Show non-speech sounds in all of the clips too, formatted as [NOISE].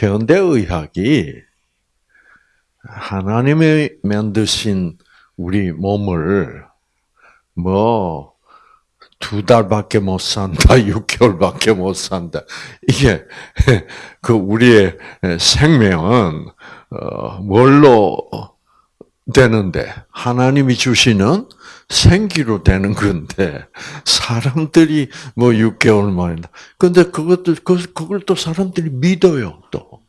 현대의학이 하나님이 만드신 우리 몸을 뭐 두 달밖에 못 산다, [LAUGHS] 6개월밖에 못 산다. 이게 [LAUGHS] 그 우리의 생명은 어, 뭘로 되는데 하나님이 주시는 생기로 되는 건데 사람들이 뭐 6개월 만에 근데 그것도 그 그걸 또 사람들이 믿어요 또.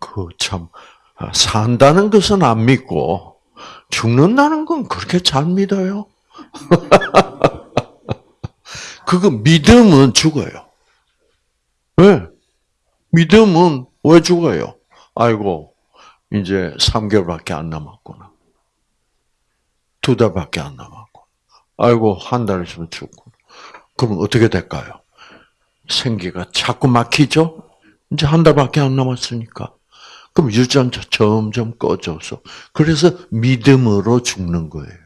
그 참 산다는 것은 안 믿고 죽는다는 건 그렇게 잘 믿어요. [LAUGHS] 그거 믿음은 죽어요. 왜? 믿음은 왜 죽어요? 아이고 이제 3개월밖에 안 남았구나. 두 달밖에 안 남았고. 아이고, 한 달 있으면 죽고. 그럼 어떻게 될까요? 생기가 자꾸 막히죠? 이제 한 달밖에 안 남았으니까. 그럼 유전자 점점 꺼져서. 그래서 믿음으로 죽는 거예요.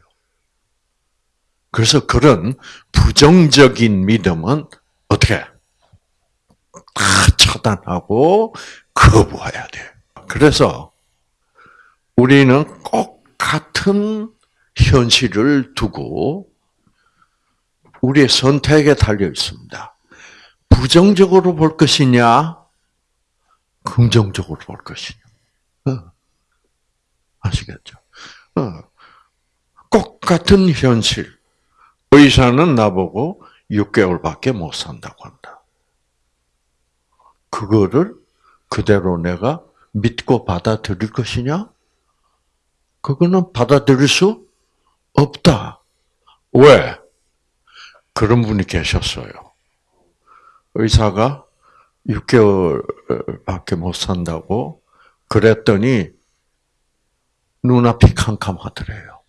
그래서 그런 부정적인 믿음은 어떻게? 다 차단하고 거부해야 돼요. 그래서 우리는 꼭 같은 현실을 두고 우리의 선택에 달려 있습니다. 부정적으로 볼 것이냐, 긍정적으로 볼 것이냐. 어. 아시겠죠? 어. 꼭 같은 현실. 의사는 나보고 6개월밖에 못 산다고 한다. 그거를 그대로 내가 믿고 받아들일 것이냐? 그거는 받아들일 수 없다. 왜? 그런 분이 계셨어요. 의사가 6개월밖에 못 산다고 그랬더니 눈앞이 캄캄하더래요.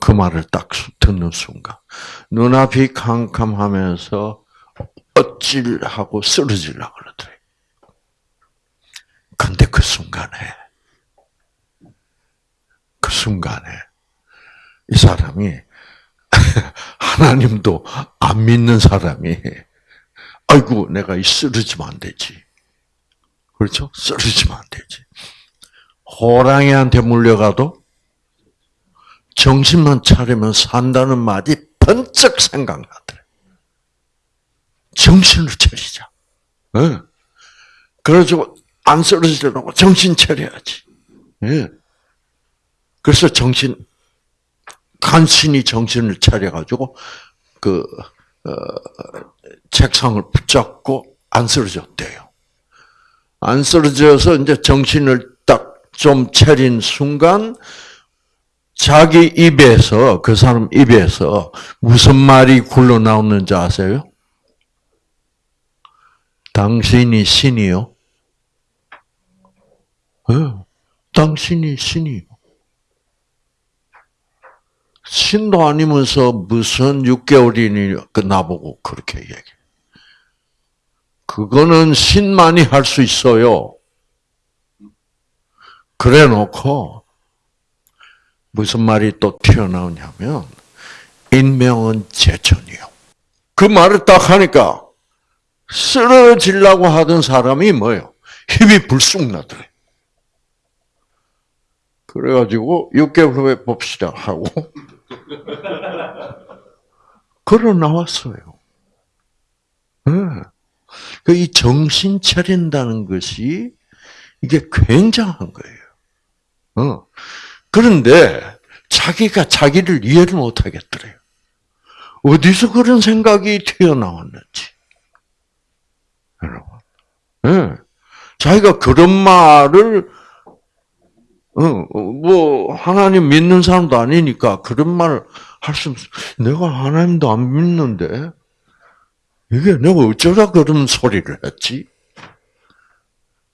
그 말을 딱 듣는 순간 눈앞이 캄캄하면서 어찔하고 쓰러질라 그러더래요. 근데 그 순간에 그 순간에 이 사람이 [LAUGHS] 하나님도 안 믿는 사람이 아이고 내가 이 쓰러지면 안 되지. 그렇죠? 쓰러지면 안 되지. 호랑이한테 물려가도 정신만 차리면 산다는 말이 번쩍 생각나더래. 정신을 차리자. 네. 그래가지고 안 쓰러지려고 정신 차려야지. 네. 그래서 정신 간신히 정신을 차려가지고 그 어, 책상을 붙잡고 안 쓰러졌대요. 안 쓰러져서 이제 정신을 딱 좀 차린 순간 자기 입에서 그 사람 입에서 무슨 말이 굴러 나오는지 아세요? 당신이 신이요? 네, 당신이 신이요. 신도 아니면서 무슨 6개월이니 그 나보고 그렇게 얘기해. 그거는 신만이 할 수 있어요. 그래 놓고 무슨 말이 또 튀어나오냐면 인명은 제천이요. 그 말을 딱 하니까 쓰러지려고 하던 사람이 뭐예요? 힘이 불쑥 나더래. 그래가지고 6개월 후에 봅시다 하고 걸어 나왔어요. 네. 이 정신 차린다는 것이 이게 굉장한 거예요. 어. 그런데 자기가 자기를 이해를 못 하겠더래요. 어디서 그런 생각이 튀어나왔는지. 여러분. 네. 자기가 그런 말을 뭐 하나님 믿는 사람도 아니니까 그런 말할수 없어. 내가 하나님도 안 믿는데 이게 내가 어쩌다 그런 소리를 했지?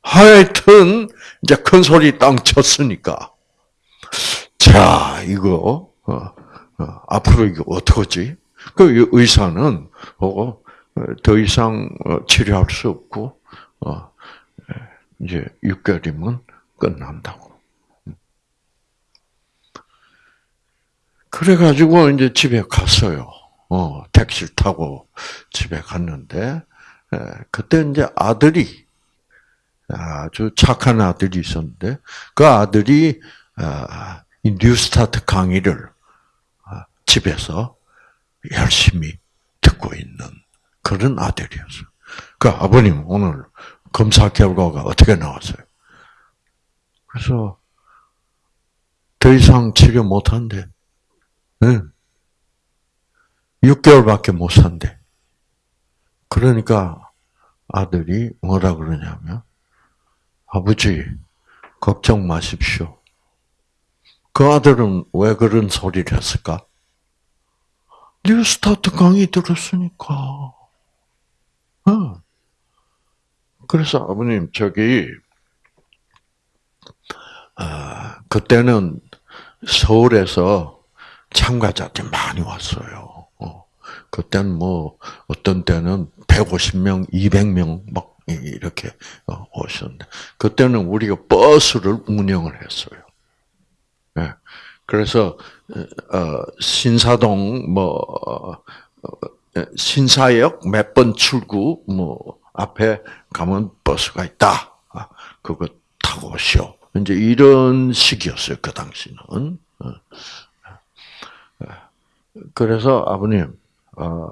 하여튼 이제 큰 소리 땅 쳤으니까 자 이거 어, 어, 앞으로 이거 어떡하지? 그 의사는 보고 어, 더 이상 어, 치료할 수 없고 어, 이제 6개월이면 끝난다고. 그래가지고 이제 집에 갔어요. 어, 택시를 타고 집에 갔는데, 에, 그때 이제 아들이, 아주 착한 아들이 있었는데 그 아들이 아, 이 뉴스타트 강의를 아, 집에서 열심히 듣고 있는 그런 아들이었어요. 그 아버님 오늘 검사 결과가 어떻게 나왔어요? 그래서 더 이상 치료 못 한대. 네. 6개월밖에 못 산대. 그러니까 아들이 뭐라 그러냐면 아버지 걱정 마십시오. 그 아들은 왜 그런 소리를 했을까? 뉴스타트 강의 들었으니까. 어. 그래서 아버님 저기 아, 그때는 서울에서 참가자들이 많이 왔어요. 어. 그때는 뭐 어떤 때는 150명, 200명 막 이렇게 어, 오셨는데 그때는 우리가 버스를 운영을 했어요. 네. 그래서 어, 신사동 뭐 어, 신사역 몇 번 출구 뭐 앞에 가면 버스가 있다. 아, 그거 타고 오시오. 이제 이런 식이었어요 그 당시는. 그래서 아버님, 어,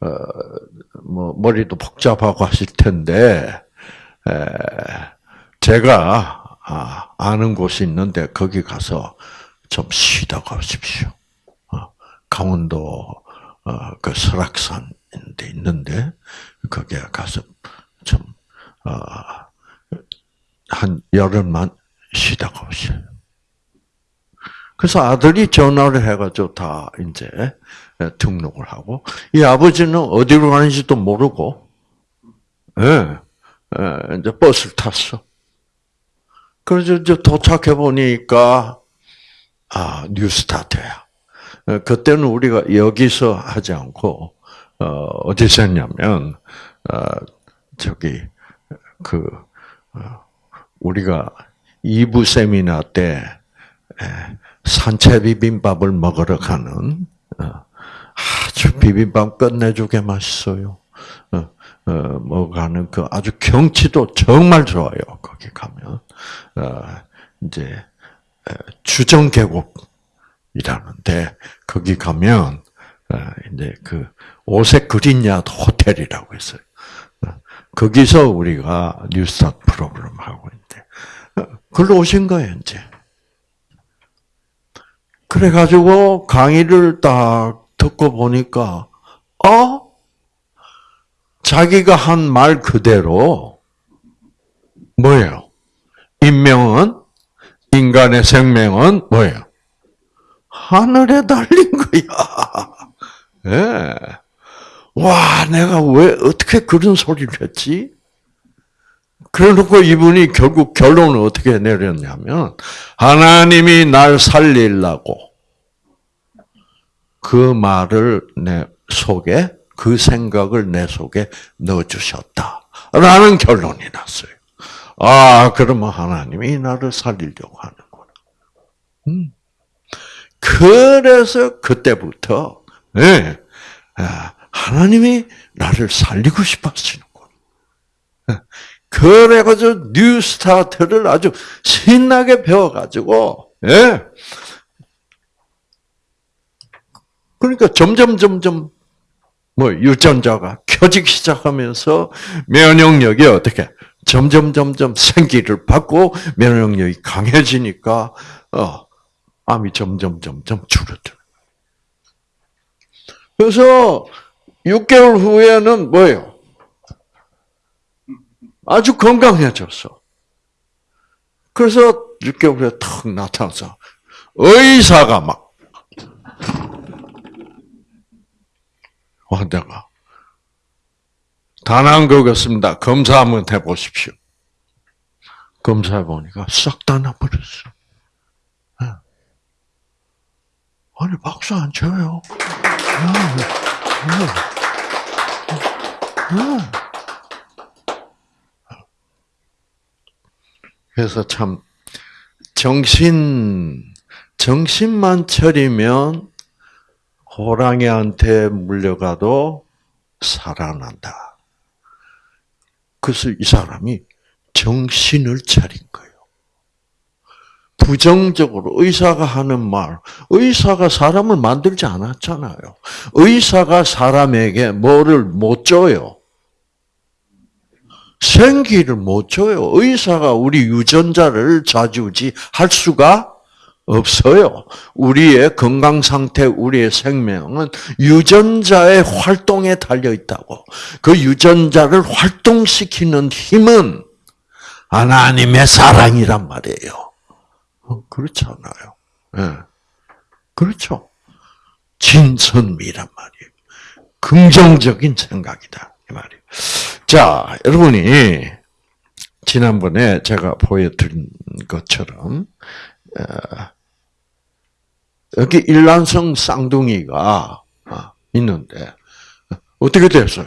어, 뭐 머리도 복잡하고 하실 텐데 에, 제가 아, 아는 곳이 있는데 거기 가서 좀 쉬다 가십시오. 어, 강원도 어, 그 설악산 데 있는데 거기에 가서 좀한 어, 열흘만 쉬다 가오셔요. 그래서 아들이 전화를 해가지고 다 이제 등록을 하고 이 아버지는 어디로 가는지도 모르고 예, 예, 이제 버스를 탔어. 그래서 이제 도착해 보니까 아 뉴스타트야. 어, 그때는 우리가 여기서 하지 않고 어, 어디서 했냐면 어, 저기 그 우리가 2부 세미나 때 산채 비빔밥을 먹으러 가는 아주 비빔밥 끝내주게 맛있어요. 뭐 가는 그 아주 경치도 정말 좋아요. 거기 가면 이제 주정 계곡이라는데 거기 가면 이제 그 오색 그린야드 호텔이라고 있어요. 거기서 우리가 뉴스타 프로그램 하고 있는데 글로 오신 거예요 이제. 그래가지고 강의를 딱 듣고 보니까 어 자기가 한 말 그대로 뭐예요? 인명은 인간의 생명은 뭐예요? 하늘에 달린 거야. [LAUGHS] 예. 네. 와, 내가 왜 어떻게 그런 소리를 했지? 그래놓고 이분이 결국 결론을 어떻게 내렸냐면 하나님이 날 살리려고 그 말을 내 속에 그 생각을 내 속에 넣어주셨다라는 결론이 났어요. 아, 그러면 하나님이 나를 살리려고 하는구나. 음. 그래서 그때부터 네, 하나님이 나를 살리고 싶어 하시는구나. 그래가지고 New Start를 아주 신나게 배워가지고, 예. 그러니까 점점, 점점, 뭐, 유전자가 켜지기 시작하면서 면역력이 어떻게, 점점, 점점 생기를 받고 면역력이 강해지니까, 어, 암이 점점, 점점 줄어들어. 그래서 6개월 후에는 뭐예요? 아주 건강해졌어. 그래서 6개월 후에 탁 나타나서 의사가 막 환자가 단한 거겠습니다. 검사 한번 해보십시오. 검사해 보니까 싹 다 나버렸어. 네. 아니 박수 안 쳐요. 네. 네. 그래서 참 정신 정신만 차리면 호랑이한테 물려가도 살아난다. 그래서 이 사람이 정신을 차린 거예요. 부정적으로 의사가 하는 말, 의사가 사람을 만들지 않았잖아요. 의사가 사람에게 뭐를 못 줘요? 생기를 못 줘요. 의사가 우리 유전자를 좌지우지 할 수가 없어요. 우리의 건강 상태, 우리의 생명은 유전자의 활동에 달려 있다고. 그 유전자를 활동시키는 힘은 하나님의 사랑이란 말이에요. 어, 그렇잖아요. 예. 그렇죠. 진선미란 말이에요. 긍정적인 생각이다. 이 말이에요. 자, 여러분이 지난번에 제가 보여드린 것처럼 어, 여기 일란성 쌍둥이가 아, 있는데 어떻게 됐어요?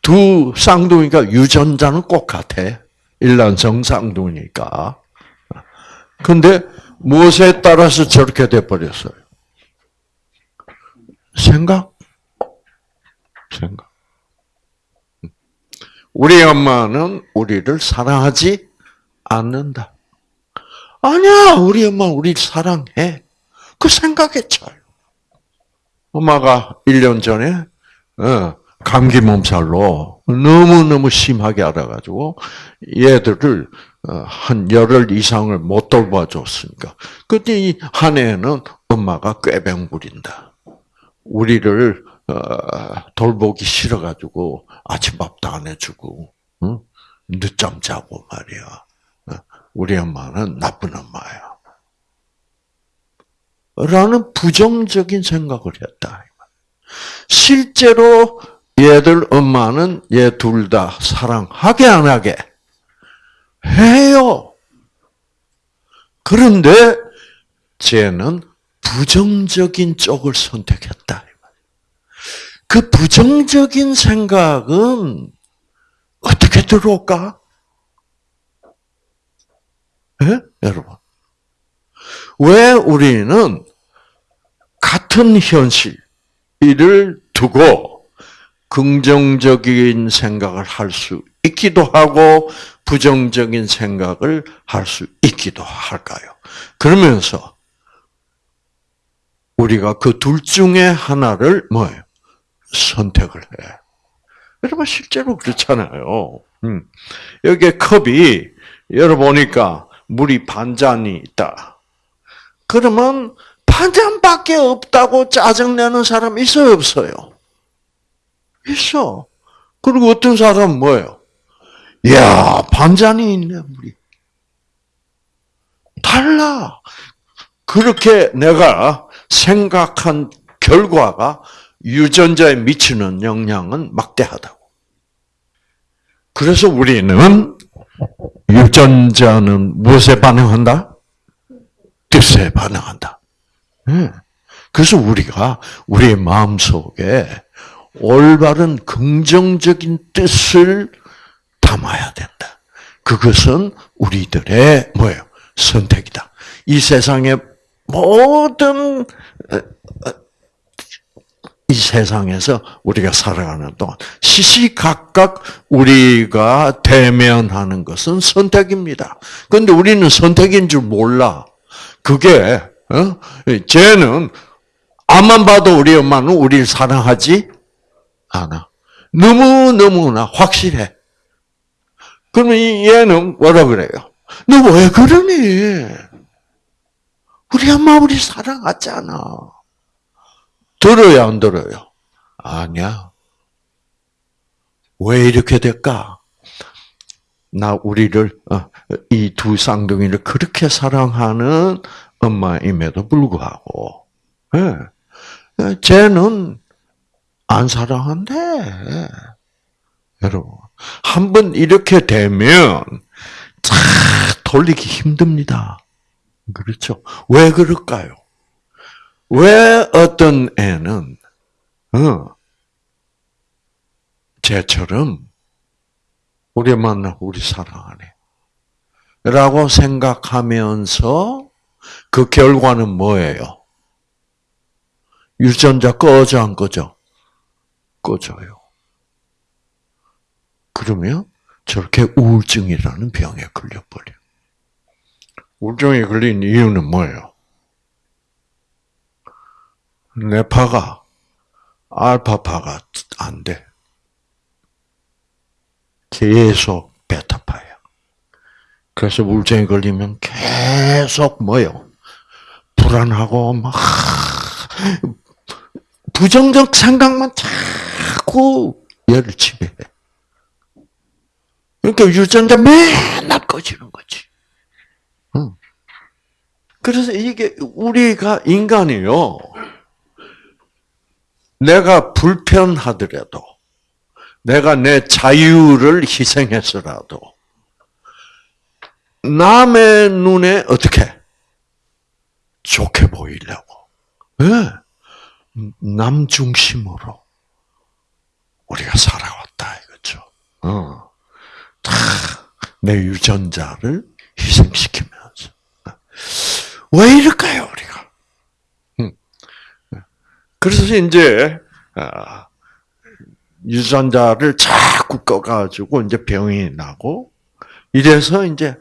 두 쌍둥이가 유전자는 똑같아. 일란성 쌍둥이니까. 근데 무엇에 따라서 저렇게 돼버렸어요? 생각? 생각. 우리 엄마는 우리를 사랑하지 않는다. 아니야, 우리 엄마 우리 사랑해. 그 생각에 차요. 엄마가 1년 전에 어, 감기 몸살로 너무너무 심하게 알아가지고 얘들을 어, 한 열흘 이상을 못 돌봐줬으니까 그때 이한 해는 엄마가 꾀병 부린다. 우리를 어, 돌보기 싫어가지고 아침밥도 안 해주고 늦잠 자고 말이야. 우리 엄마는 나쁜 엄마야. 라는 부정적인 생각을 했다. 실제로 얘들 엄마는 얘 둘 다 사랑하게 안 하게 해요. 그런데 쟤는 부정적인 쪽을 선택했다. 그 부정적인 생각은 어떻게 들어올까? 예? 여러분. 왜 우리는 같은 현실을 두고 긍정적인 생각을 할 수 있기도 하고 부정적인 생각을 할 수 있기도 할까요? 그러면서 우리가 그 둘 중에 하나를 뭐예요? 선택을 해. 여러분 실제로 그렇잖아요. 음. 여기 컵이 열어보니까 물이 반 잔이 있다. 그러면 반 잔밖에 없다고 짜증내는 사람 있어요, 없어요? 있어. 그리고 어떤 사람은 뭐예요? 이야, 반 잔이 있네, 물이. 달라. 그렇게 내가 생각한 결과가 유전자에 미치는 영향은 막대하다고. 그래서 우리는 유전자는 무엇에 반응한다? 뜻에 반응한다. 그래서 우리가 우리의 마음 속에 올바른 긍정적인 뜻을 담아야 된다. 그것은 우리들의 뭐예요? 선택이다. 이 세상의 모든 이 세상에서 우리가 살아가는 동안 시시각각 우리가 대면하는 것은 선택입니다. 그런데 우리는 선택인 줄 몰라. 그게 어? 쟤는 앞만 봐도 우리 엄마는 우리를 사랑하지 않아. 너무 너무나 확실해. 그러면 얘는 뭐라 그래요? 너 왜 그러니? 우리 엄마 우리 사랑하잖아. 들어요, 안 들어요? 아니야. 왜 이렇게 될까? 나 우리를 어, 이두 쌍둥이를 그렇게 사랑하는 엄마임에도 불구하고, 예, 쟤는 안 사랑한대. 여러분, 한 번 이렇게 되면 다 돌리기 힘듭니다. 그렇죠? 왜 그럴까요? 왜 어떤 애는 어, 쟤처럼 우리 만나 우리 사랑하네 라고 생각하면서 그 결과는 뭐예요? 유전자 꺼져 안 꺼져? 꺼져요. 그러면 저렇게 우울증이라는 병에 걸려버려. 우울증에 걸린 이유는 뭐예요? 뇌파가 알파파가 안 돼. 계속 베타파야. 그래서 우울증에 걸리면 계속 뭐요? 불안하고 막 부정적 생각만 자꾸 얘를 지배해. 그러니까 유전자 맨날 꺼지는 거지. 응. 그래서 이게 우리가 인간이요. 내가 불편하더라도, 내가 내 자유를 희생해서라도, 남의 눈에 어떻게 좋게 보이려고, 네. 남 중심으로 우리가 살아왔다 이거죠. 어. 내 유전자를 희생시키면서 왜 이럴까요 우리가? 그래서 이제 아, 유전자를 자꾸 꺼가지고 이제 병이 나고 이래서 이제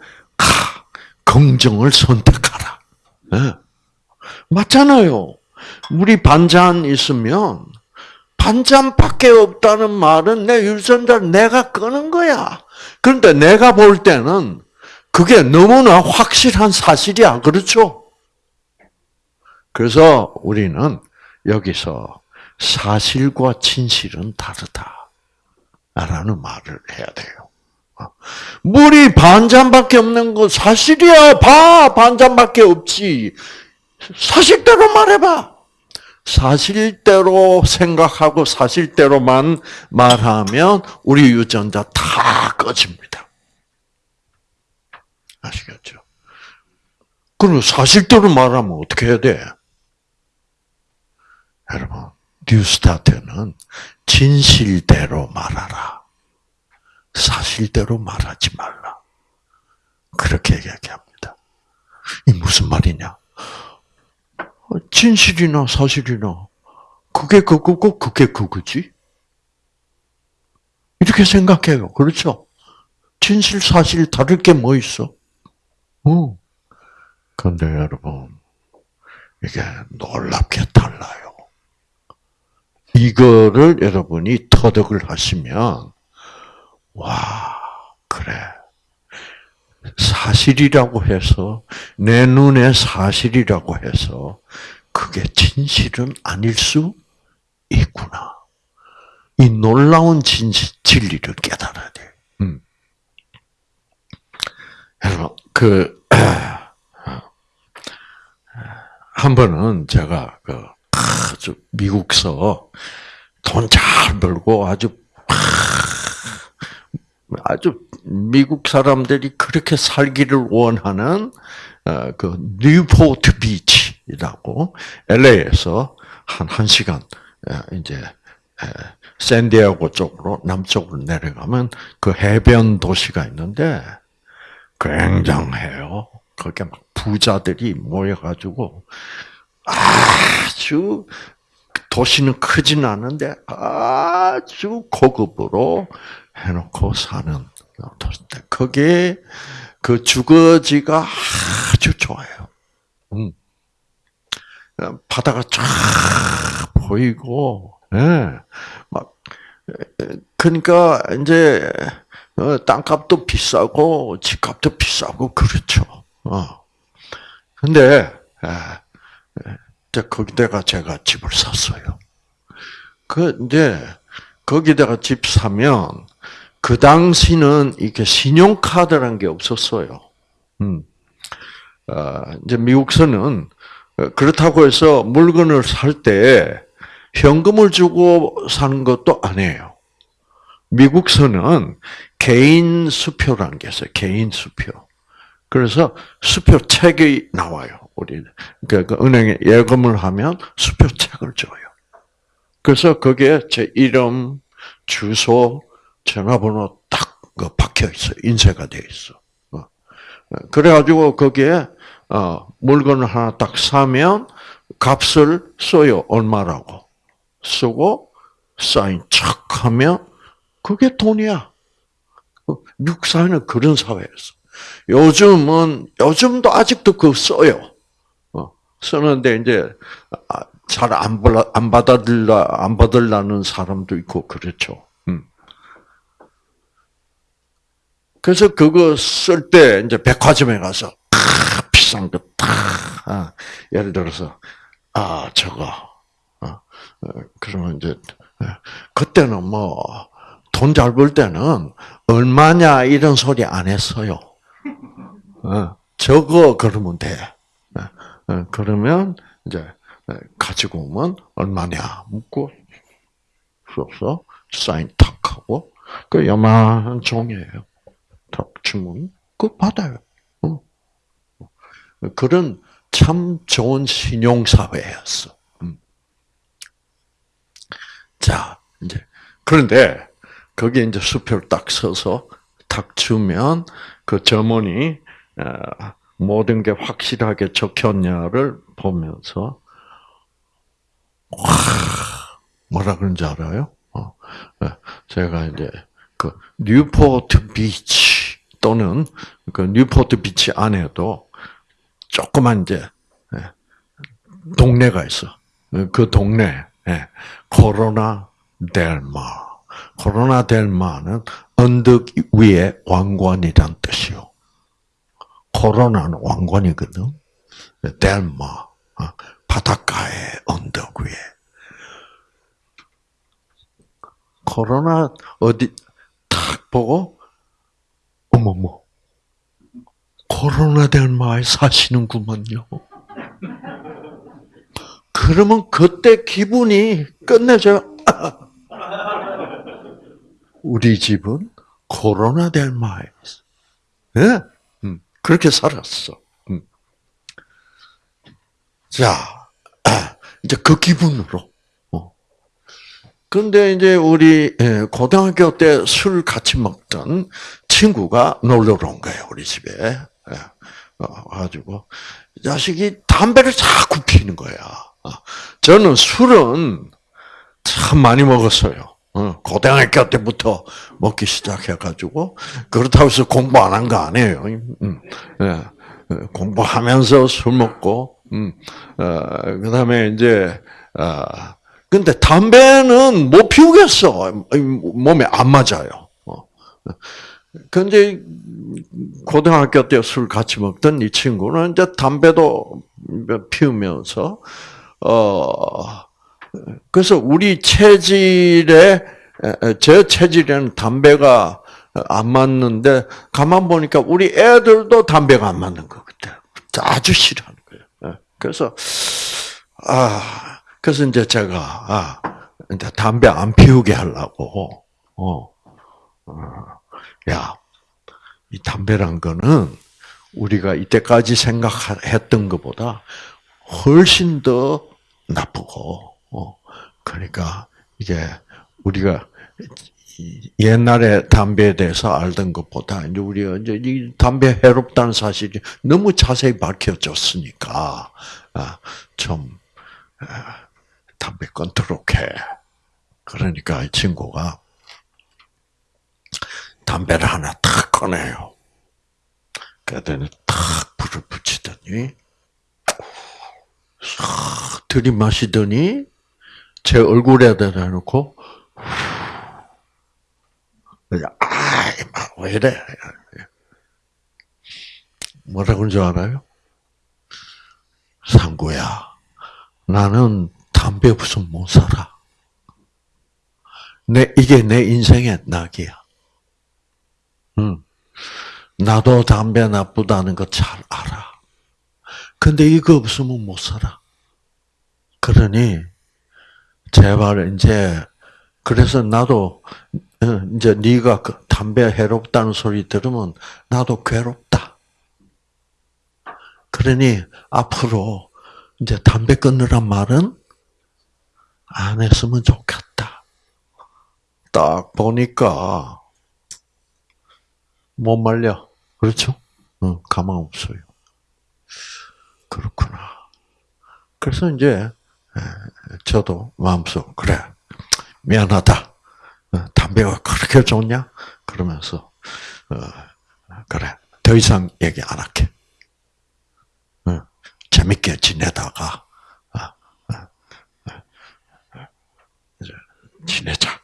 긍정을 선택하라. 네. 맞잖아요. 우리 반찬 있으면 반찬밖에 없다는 말은 내 유전자를 내가 끄는 거야. 그런데 내가 볼 때는 그게 너무나 확실한 사실이야. 그렇죠? 그래서 우리는 여기서 사실과 진실은 다르다. 라는 말을 해야 돼요. 물이 반 잔밖에 없는 거 사실이야. 봐. 반 잔밖에 없지. 사실대로 말해봐. 사실대로 생각하고 사실대로만 말하면 우리 유전자 다 꺼집니다. 아시겠죠? 그럼 사실대로 말하면 어떻게 해야 돼? 여러분, 뉴스타트는 진실대로 말하라. 사실대로 말하지 말라. 그렇게 얘기합니다. 이 무슨 말이냐? 진실이나 사실이나 그게 그거고 그게 그거지. 이렇게 생각해요. 그렇죠? 진실 사실 다를 게 뭐 있어? 어. 근데 여러분 이게 놀랍게 달라요. 이거를 여러분이 터득을 하시면 와 그래 사실이라고 해서 내 눈에 사실이라고 해서 그게 진실은 아닐 수 있구나. 이 놀라운 진실, 진리를 깨달아야 돼. 음. 여러분, 그, [CLEARS THROAT] 한 번은 제가 그 아주 미국서 돈 잘 벌고 아주 아주 미국 사람들이 그렇게 살기를 원하는 어, 그 뉴포트 비치라고 LA에서 한 1시간 이제 샌디에고 쪽으로 남쪽으로 내려가면 그 해변 도시가 있는데 굉장해요. 거기에 막 부자들이 모여가지고 아주 도시는 크진 않은데 아주 고급으로 해놓고 사는 도시인데 거기에 그 주거지가 아주 좋아요. 음. 바다가 쫙 보이고, 예. 막, 그러니까 이제 어, 땅값도 비싸고 집값도 비싸고 그렇죠. 어. 근데 예, 거기다가 제가 집을 샀어요. 그근데 거기다가 집 사면 그 당시는 이게 신용카드란 게 없었어요. 음. 어, 이제 미국서는 그렇다고 해서 물건을 살 때 현금을 주고 사는 것도 아니에요. 미국서는 개인 수표라는 게 있어요. 개인 수표. 그래서 수표 책이 나와요. 우리 그러니까 은행에 예금을 하면 수표 책을 줘요. 그래서 거기에 제 이름, 주소, 전화번호 딱그 박혀 있어. 인쇄가 돼 있어. 어. 그래가지고 거기에 어, 물건을 하나 딱 사면 값을 써요. 얼마라고. 쓰고 사인 척 하면 그게 돈이야. 미국 사회는 그런 사회였어. 요즘은 요즘도 아직도 그거 써요. 어, 쓰는데 이제 아, 잘안 안 받아들라 안 받을라는 사람도 있고 그렇죠. 음. 그래서 그거 쓸 때 이제 백화점에 가서 아, 비싼 거 다. 아, 예를 들어서 아 저거 어, 어, 그러면 이제 예, 그때는 뭐 돈 잘 벌 때는 얼마냐 이런 소리 안 했어요. 어, 저거 그러면 돼. 어, 그러면 이제 가지고 오면 얼마냐 묻고 써서 사인 탁 하고 그 요만한 종이에요. 탁 주문 그 받아요. 그런 참 좋은 신용 사회였어. 음. 자 이제 그런데 거기에 이제 수표를 딱 써서 탁 주면 그 점원이 어, 모든 게 확실하게 적혔냐를 보면서 와 뭐라 그런지 알아요? 어, 예, 제가 이제 그 뉴포트 비치 또는 그 뉴포트 비치 안에도 조그만 이제 예, 동네가 있어. 그 동네 코로나 델마. 코로나 델마는 언덕 위에 왕관이란 뜻이요. 코로나는 왕관이거든. 델마 어, 바닷가에 언덕 위에. 코로나 어디 탁 보고 어머머 코로나 델마에 사시는구먼요. 그러면 그때 기분이 끝내줘요. 우리 집은 코로나 델마에. 예? 음, 그렇게 살았어. 음. 자, [CLEARS THROAT] 이제 그 기분으로. 어. 근데 이제 우리 예, 고등학교 때 술 같이 먹던 친구가 놀러 온 거예요, 우리 집에. 예. 어, 가지고 자식이 담배를 자꾸 피는 거야. 어. 저는 술은 참 많이 먹었어요. 어, 고등학교 때부터 먹기 시작해가지고 그렇다고 해서 공부 안 한 거 아니에요. 음, 예, 어, 공부하면서 술 먹고, 음, 어, 그 다음에 이제 어, 근데 담배는 못 피우겠어. 몸에 안 맞아요. 근데 고등학교 때 술 같이 먹던 이 친구는 이제 담배도 피우면서 어. 그래서 우리 체질에 제 체질에는 담배가 안 맞는데 가만 보니까 우리 애들도 담배가 안 맞는 거 그때 아주 싫어하는 거예요. 예. 그래서 아 그래서 이제 제가 아 이제 담배 안 피우게 하려고 어, 어 야 이 담배란 거는 우리가 이때까지 생각했던 것보다 훨씬 더 나쁘고 어, 그러니까 이게 우리가 옛날에 담배에 대해서 알던 것보다 이제 우리가 이제 이 담배 해롭다는 사실이 너무 자세히 밝혀졌으니까 아, 좀 아, 담배 끊도록 해. 그러니까 이 친구가 담배를 하나 탁 꺼내요. 그랬더니 탁 불을 붙이더니 싹 들이마시더니 제 얼굴에 대다 놓고 아이 왜 이래? 뭐라고 하는 줄 알아요? 상구야 나는 담배 없으면 못 살아. 내 이게 내 인생의 낙이야. 응. 나도 담배 나쁘다는 거 잘 알아. 근데 이거 없으면 못 살아. 그러니 제발 이제 그래서 나도 어, 이제 네가 그 담배 해롭다는 소리 들으면 나도 괴롭다. 그러니 앞으로 이제 담배 끊으란 말은 안 했으면 좋겠다. 딱 보니까 못 말려. 그렇죠? 응, 가망 없어요. 그렇구나. 그래서 이제 예, 저도 마음속 그래 미안하다. 어, 담배가 그렇게 좋냐? 그러면서 어, 그래. 더 이상 얘기 안 할게. 어, 재밌게 지내다가, 지내자.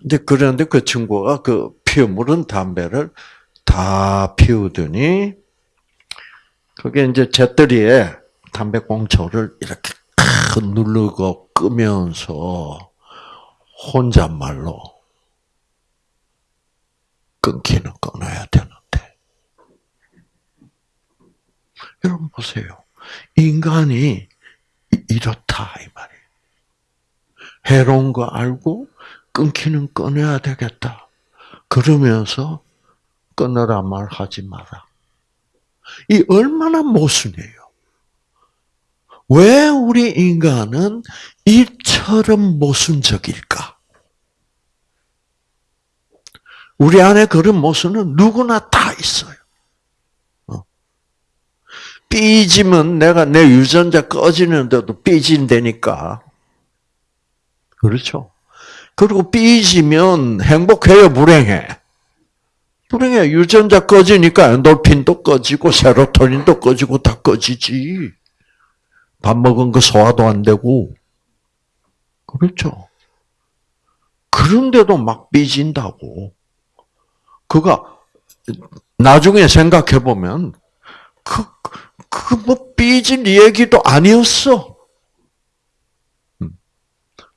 근데 그런데 그 친구가 그 피우물은 담배를 다 피우더니, 그게 이제 재떨이에 담배꽁초를 이렇게 탁 누르고 끄면서 혼잣말로 끊기는 끊어야 되는데. 여러분 보세요. 인간이 이- 이렇다 이 말이에요. 해로운 거 알고 끊기는 끊어야 되겠다. 그러면서 끊으라 말하지 마라. 이 얼마나 모순이에요. 왜 우리 인간은 이처럼 모순적일까? 우리 안에 그런 모순은 누구나 다 있어요. 어. 삐지면 내가 내 유전자 꺼지는데도 삐진다니까. 그렇죠? 그리고 삐지면 행복해요, 불행해? 불행해. 유전자 꺼지니까 엔돌핀도 꺼지고 세로토닌도 꺼지고 다 꺼지지. 밥 먹은 거 소화도 안 되고. 그렇죠? 그런데도 막 삐진다고. 그가 나중에 생각해 보면 그 그 뭐 삐질 얘기도 아니었어. 음.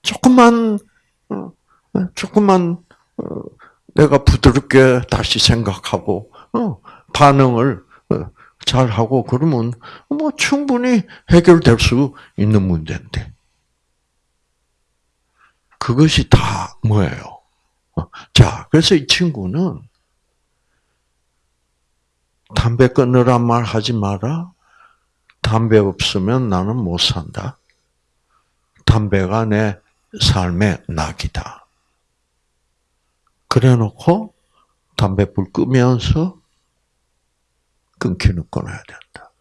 조금만 어, 조금만 어, 내가 부드럽게 다시 생각하고 어, 반응을 잘 하고 그러면 뭐 충분히 해결될 수 있는 문제인데 그것이 다 뭐예요? 자, 그래서 이 친구는 담배 끊으란 말 하지 마라. 담배 없으면 나는 못 산다. 담배가 내 삶의 낙이다. 그래 놓고 담배불 끄면서 끊기는 끊어야 된다.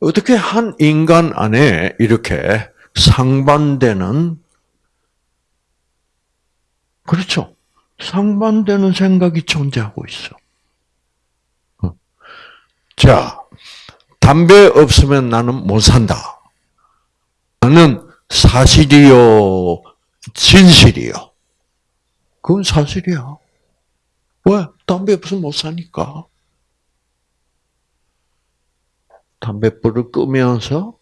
어떻게 한 인간 안에 이렇게 상반되는 그렇죠. 상반되는 생각이 존재하고 있어. 어. 자, 담배 없으면 나는 못 산다. 나는 사실이요, 진실이요. 그건 사실이야. 왜? 담배 없으면 못 사니까. 담배불을 끄면서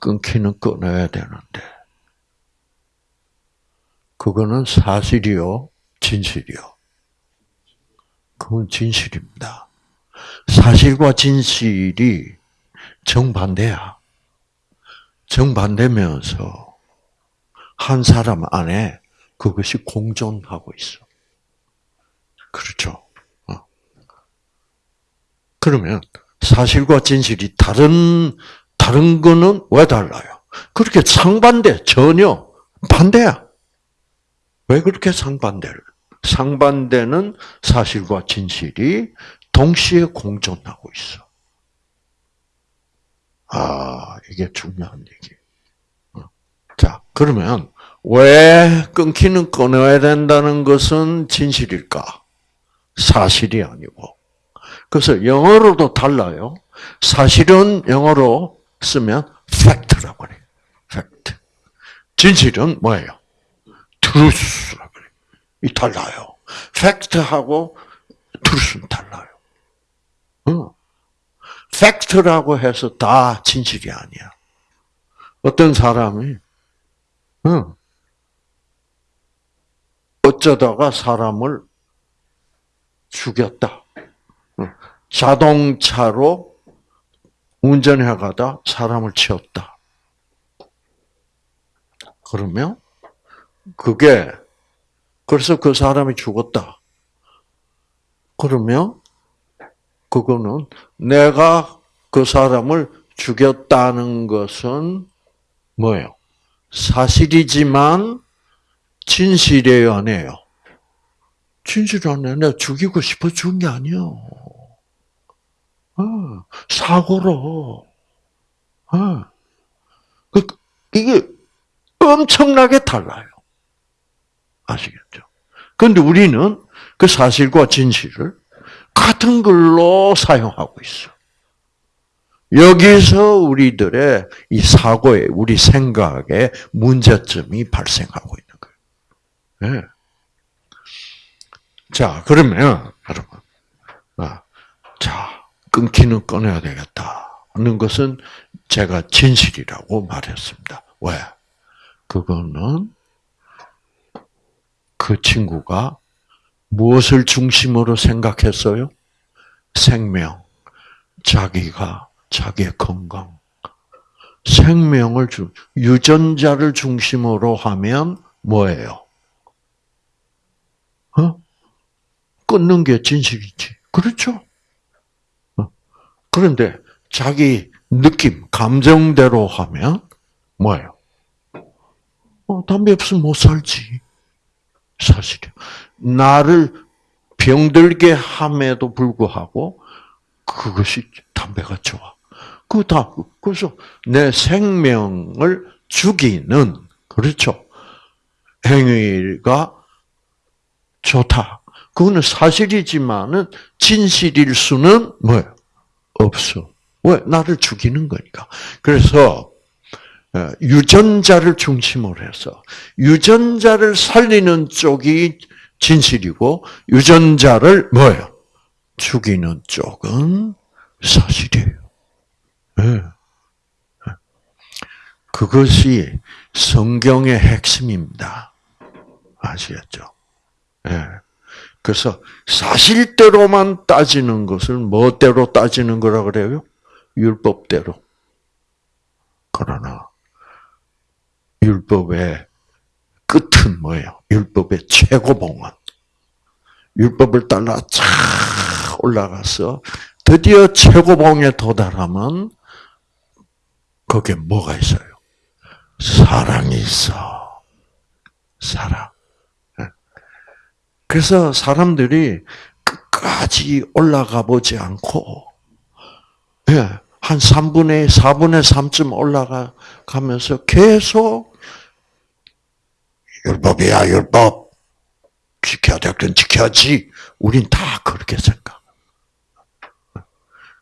끊기는 끊어야 되는데. 그거는 사실이요, 진실이요. 그건 진실입니다. 사실과 진실이 정반대야. 정반대면서 한 사람 안에 그것이 공존하고 있어. 그렇죠. 어. 그러면 사실과 진실이 다른 다른 거는 왜 달라요? 그렇게 상반대 전혀 반대야. 왜 그렇게 상반대를? 상반되는 사실과 진실이 동시에 공존하고 있어. 아, 이게 중요한 얘기. 자, 그러면 왜 끊기는 끊어야 된다는 것은 진실일까? 사실이 아니고. 그래서 영어로도 달라요. 사실은 영어로 쓰면 fact라고 해요. fact. 진실은 뭐예요? truth라고 그래요. 이 달라요. fact하고 truth는 달라요. 어. fact라고 해서 다 진실이 아니야. 어떤 사람이 어, 어쩌다가 사람을 죽였다. 어, 자동차로 운전해 가다 사람을 치웠다. 그러면 그게 그래서 그 사람이 죽었다. 그러면 그거는 내가 그 사람을 죽였다는 것은 뭐예요? 사실이지만 진실이에요, 아니에요? 진실 아니에요. 내가 죽이고 싶어 죽은 게 아니에요. 어, 사고로. 어. 그, 이게 엄청나게 달라요. 아시겠죠? 그런데 우리는 그 사실과 진실을 같은 글로 사용하고 있어. 여기서 우리들의 이 사고에, 우리 생각에 문제점이 발생하고 있는 거예요. 네. 자, 그러면, 여러분. 아, 자, 끊기는 끊어야 되겠다. 하는 것은 제가 진실이라고 말했습니다. 왜? 그거는 그 친구가 무엇을 중심으로 생각했어요? 생명, 자기가 자기의 건강, 생명을 주, 유전자를 중심으로 하면 뭐예요? 어? 끊는 게 진실이지. 그렇죠? 어? 그런데 자기 느낌, 감정대로 하면 뭐예요? 어, 담배 없으면 못 살지. 사실이요. 나를 병들게 함에도 불구하고 그것이 담배가 좋아. 그 다, 그래서 내 생명을 죽이는, 그렇죠. 행위가 좋다. 그거는 사실이지만은 진실일 수는 뭐예요? 없어. 왜? 나를 죽이는 거니까. 그래서 어, 유전자를 중심으로 해서 유전자를 살리는 쪽이 진실이고 유전자를 뭐예요? 죽이는 쪽은 사실이에요. 네. 그것이 성경의 핵심입니다. 아시겠죠? 네. 그래서 사실대로만 따지는 것을 뭐대로 따지는 거라 그래요? 율법대로. 그러나 율법의 끝은 뭐예요? 율법의 최고봉은 율법을 따라 쫙 올라가서 드디어 최고봉에 도달하면 거기에 뭐가 있어요? 사랑이 있어. 사랑. 예. 그래서 사람들이 끝까지 올라가 보지 않고, 예, 한 3분의 4분의 3쯤 올라가면서 계속 율법이야 율법 지켜야 될건 지켜야지. 우린 다 그렇게 생각.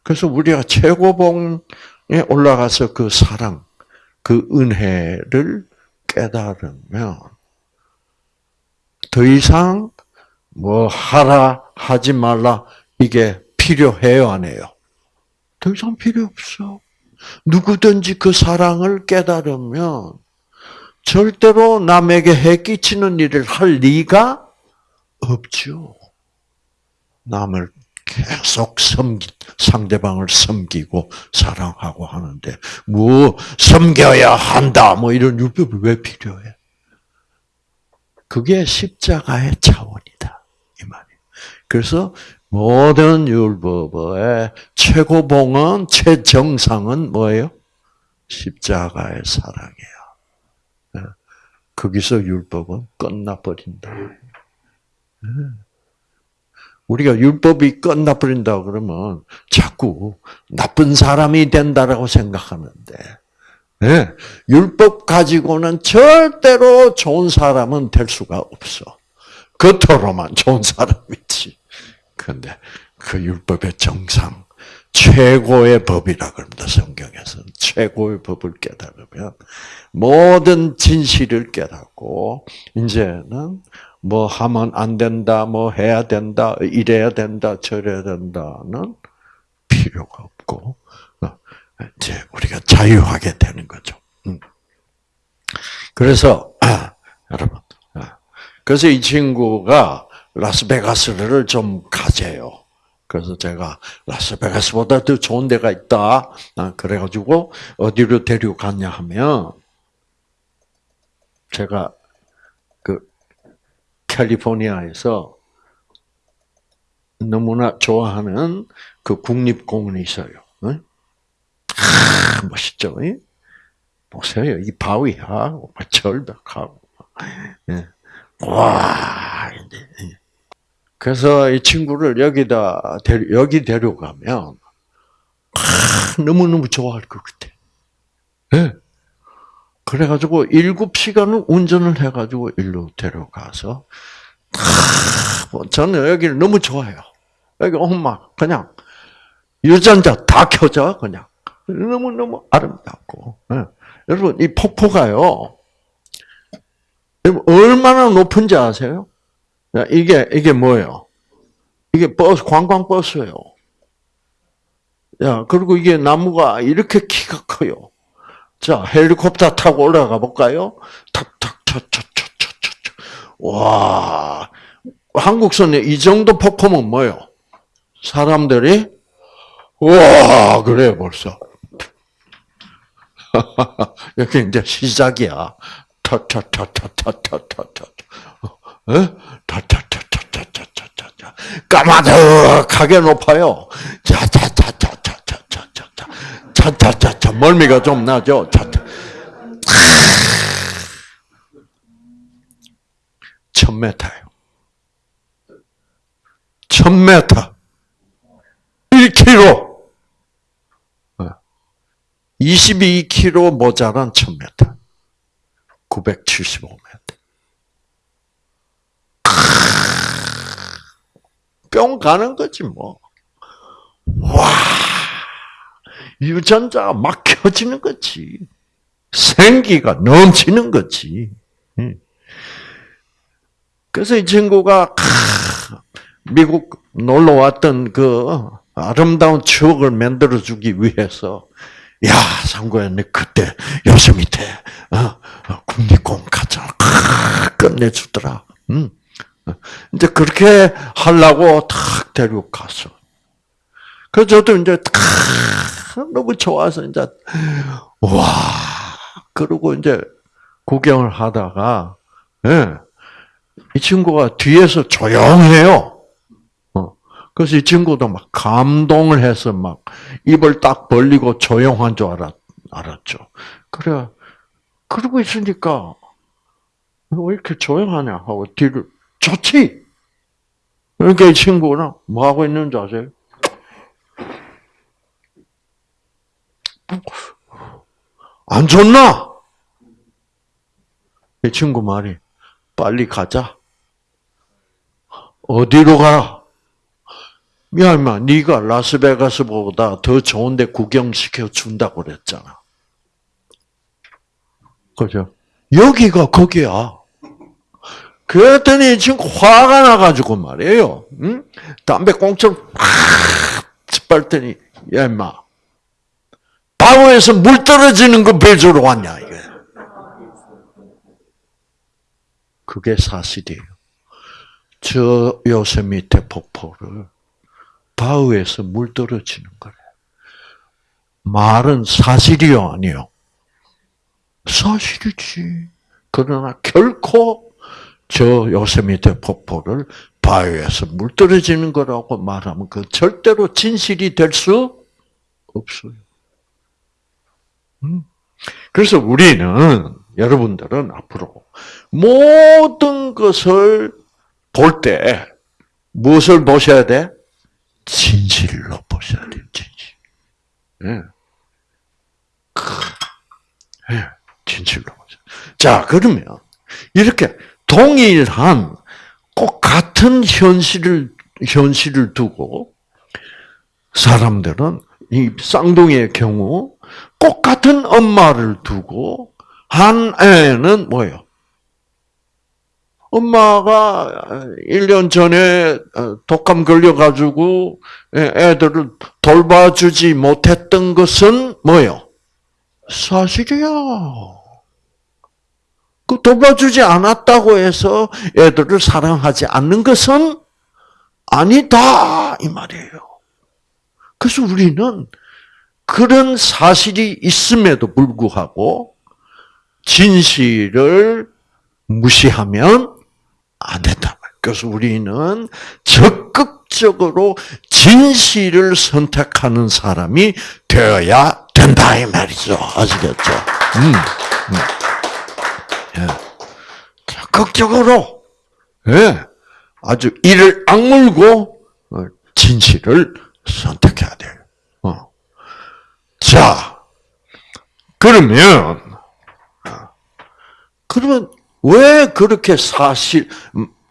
그래서 우리가 최고봉에 올라가서 그 사랑, 그 은혜를 깨달으면 더 이상 뭐 하라 하지 말라 이게 필요해요 안 해요? 더 이상 필요 없어. 누구든지 그 사랑을 깨달으면 절대로 남에게 해 끼치는 일을 할 리가 없죠. 남을 계속 섬기, 상대방을 섬기고 사랑하고 하는데, 뭐, 섬겨야 한다, 뭐 이런 율법이 왜 필요해? 그게 십자가의 차원이다. 이 말이에요. 그래서 모든 율법의 최고봉은, 최정상은 뭐예요? 십자가의 사랑이에요. 예. 거기서 율법은 끝나버린다. 예. 우리가 율법이 끝나버린다 그러면 자꾸 나쁜 사람이 된다라고 생각하는데, 네, 율법 가지고는 절대로 좋은 사람은 될 수가 없어. 겉으로만 좋은 사람이지. 그런데 그 율법의 정상, 최고의 법이라 그럽니다. 성경에서는 최고의 법을 깨달으면 모든 진실을 깨닫고 이제는 뭐 하면 안 된다, 뭐 해야 된다, 이래야 된다, 저래야 된다는 필요가 없고 어, 이제 우리가 자유하게 되는 거죠. 음. 그래서 아, 여러분, 아, 그래서 이 친구가 라스베가스를 좀 가재요. 그래서 제가 라스베가스보다 더 좋은 데가 있다. 아, 그래가지고 어디로 데려갔냐 하면 제가 캘리포니아에서 너무나 좋아하는 그 국립공원이 있어요. 응? 아, 멋있죠? 응? 보세요. 이 바위하고 절벽하고. 예. 와, 그래서 이 친구를 여기다, 여기 데려가면, 아, 너무너무 좋아할 것 같아. 예. 그래가지고 일곱 시간을 운전을 해가지고 일로 데려가서 뭐 저는 여기를 너무 좋아해요. 여기 엄마 그냥 유전자 다 켜져 그냥 너무 너무 아름답고 네. 여러분 이 폭포가요 얼마나 높은지 아세요? 이게 이게 뭐예요? 이게 버스 관광 버스예요. 야 그리고 이게 나무가 이렇게 키가 커요. 자 헬리콥터 타고 올라가 볼까요? 탁탁탁탁탁탁탁 와 한국선에 이 정도 폭포면 뭐요? 사람들이 와 그래 벌써 여기 이제 시작이야. 타타타타타타타타. 어? 타타타타타타타타. 까마득하게 높아요. 자자자자자자자자. 자자자자. 멀미가 좀 나죠. 천 메타요. 천 메타. 1km. 22km 모자란 1000m. 975m. 뿅 가는 거지 뭐. 와 유전자가 막 켜지는 거지. 생기가 넘치는 거지. 그래서 이 친구가 미국 놀러 왔던 그 아름다운 추억을 만들어 주기 위해서 야, 상구야, 내 그때 요새 밑에 어, 어, 국립공 갔잖아. 끝내주더라. 응. 이제 그렇게 하려고 탁 데리고 갔어. 그래서 저도 이제 탁 너무 좋아서 이제 와 그러고 이제 구경을 하다가 예, 이 친구가 뒤에서 조용해요. 그래서 이 친구도 막 감동을 해서 막 입을 딱 벌리고 조용한 줄 알았, 알았죠. 그래, 그러고 있으니까, 왜 이렇게 조용하냐 하고 뒤를, 좋지! 그러니까 이 친구는 뭐 하고 있는지 아세요? 안 좋나? 이 친구 말이, 빨리 가자. 어디로 가라? 야, 임마, 네가 라스베가스보다 더 좋은데 구경시켜 준다고 그랬잖아. 그죠? 여기가 거기야. 그랬더니 지금 화가 나가지고 말이에요. 응? 담배 꽁초를 팍 짓밟더니, 야, 임마. 바오에서 물 떨어지는 거 배주러 왔냐, 이게. 그게 사실이에요. 저 요세미테 폭포를 바위에서 물 떨어지는 거래. 말은 사실이요, 아니요? 사실이지. 그러나 결코 저 요세미테 폭포를 바위에서 물 떨어지는 거라고 말하면 그 절대로 진실이 될 수 없어요. 음. 그래서 우리는 여러분들은 앞으로 모든 것을 볼 때 무엇을 보셔야 돼? 진실로 보셔야 돼요, 진실. 예. 예, 진실로 보셔. 자, 그러면, 이렇게 동일한, 꼭 같은 현실을, 현실을 두고, 사람들은, 이 쌍둥이의 경우, 꼭 같은 엄마를 두고, 한 애는 뭐예요? 엄마가 1년 전에 어, 독감 걸려가지고 애들을 돌봐주지 못했던 것은 뭐요? 사실이야. 그 돌봐주지 않았다고 해서 애들을 사랑하지 않는 것은 아니다 이 말이에요. 그래서 우리는 그런 사실이 있음에도 불구하고 진실을 무시하면 안 된다. 그래서 우리는 적극적으로 진실을 선택하는 사람이 되어야 된다 이 말이죠. 아시겠죠? 음, 음. 예. 적극적으로 예. 아주 이를 악물고 어, 진실을 선택해야 돼요. 어. 자, 그러면 어, 그러면 왜 그렇게 사실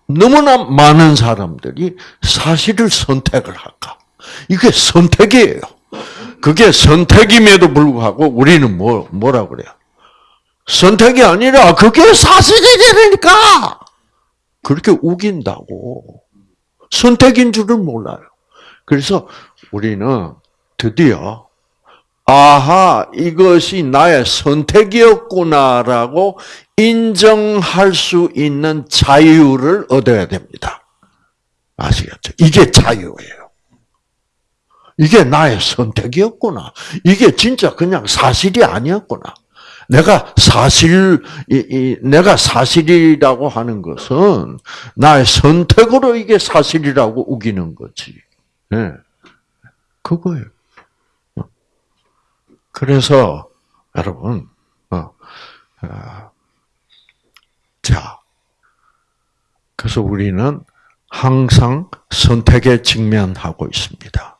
너무나 많은 사람들이 사실을 선택을 할까? 이게 선택이에요. 그게 선택임에도 불구하고 우리는 뭐 뭐라 그래요? 선택이 아니라 그게 사실이니까 그렇게 우긴다고 선택인 줄을 몰라요. 그래서 우리는 드디어 아하 이것이 나의 선택이었구나라고 인정할 수 있는 자유를 얻어야 됩니다. 아시겠죠? 이게 자유예요. 이게 나의 선택이었구나. 이게 진짜 그냥 사실이 아니었구나. 내가 사실, 이, 이, 내가 사실이라고 하는 것은 나의 선택으로 이게 사실이라고 우기는 거지. 네. 그거예요. 그래서, 여러분, 어, 어, 자, 그래서 우리는 항상 선택에 직면하고 있습니다.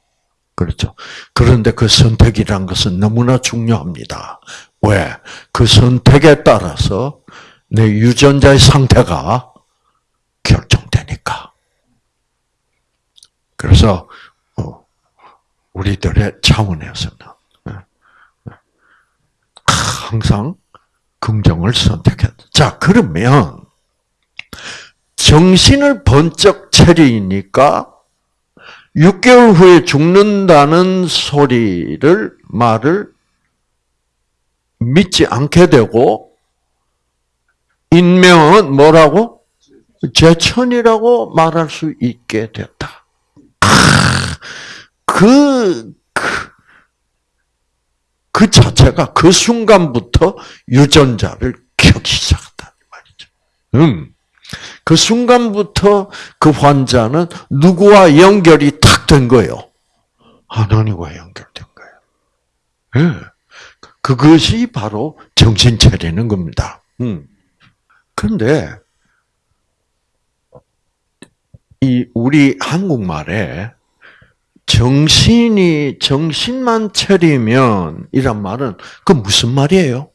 그렇죠. 그런데 그 선택이란 것은 너무나 중요합니다. 왜? 그 선택에 따라서 내 유전자의 상태가 결정되니까. 그래서 어, 우리들의 차원에서는 항상 긍정을 선택해야 돼. 자, 그러면 정신을 번쩍 차리니까 6개월 후에 죽는다는 소리를 말을 믿지 않게 되고 인명은 뭐라고 제천이라고 말할 수 있게 됐다. 그, 그, 그 자체가 그 순간부터 유전자를 켜기 시작한다는 말이죠. 음. 그 순간부터 그 환자는 누구와 연결이 탁 된 거예요? 하나님과 연결된 거예요. 네. 그것이 바로 정신 차리는 겁니다. 음. 그런데 이 우리 한국말에 정신이 정신만 차리면 이란 말은 그 무슨 말이에요?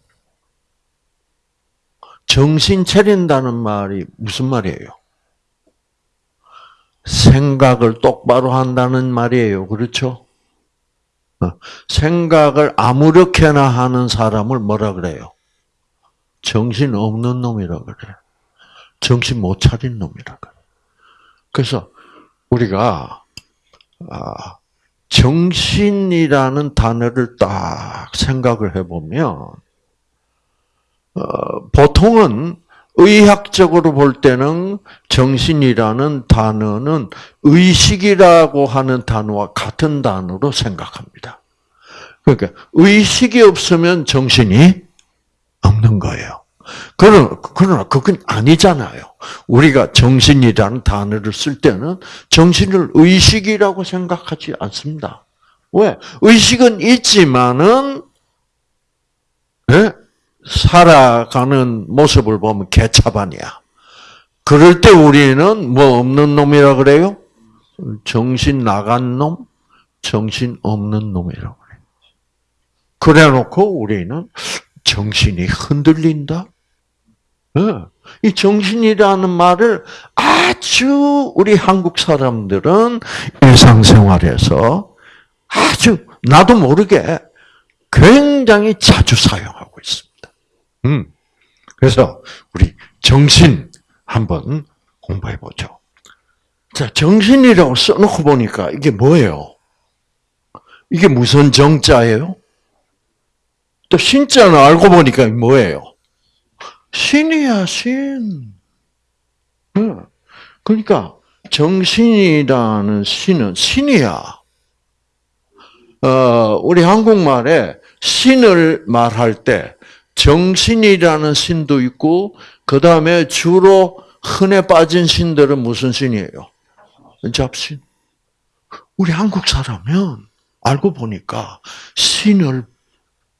정신 차린다는 말이 무슨 말이에요? 생각을 똑바로 한다는 말이에요. 그렇죠? 어, 생각을 아무렇게나 하는 사람을 뭐라 그래요? 정신 없는 놈이라 그래. 정신 못 차린 놈이라 그래. 그래서 우리가 아, 정신이라는 단어를 딱 생각을 해보면 어, 보통은 의학적으로 볼 때는 정신이라는 단어는 의식이라고 하는 단어와 같은 단어로 생각합니다. 그러니까 의식이 없으면 정신이 없는 거예요. 그러나, 그러나 그건 아니잖아요. 우리가 정신이라는 단어를 쓸 때는 정신을 의식이라고 생각하지 않습니다. 왜? 의식은 있지만은, 네? 살아가는 모습을 보면 개차반이야. 그럴 때 우리는 뭐 없는 놈이라 그래요? 정신 나간 놈, 정신 없는 놈이라고 그래. 그래 놓고 우리는 정신이 흔들린다? 이 정신이라는 말을 아주 우리 한국 사람들은 일상생활에서 아주 나도 모르게 굉장히 자주 사용하고 있습니다. 음. 그래서 우리 정신 한번 공부해 보죠. 자, 정신이라고 써놓고 보니까 이게 뭐예요? 이게 무슨 정자예요? 또 신자는 알고 보니까 뭐예요? 신이야, 신. 그러니까 정신이라는 신은 신이야. 어, 우리 한국말에 신을 말할 때 정신이라는 신도 있고 그 다음에 주로 흔해 빠진 신들은 무슨 신이에요? 잡신. 우리 한국 사람은 알고 보니까 신을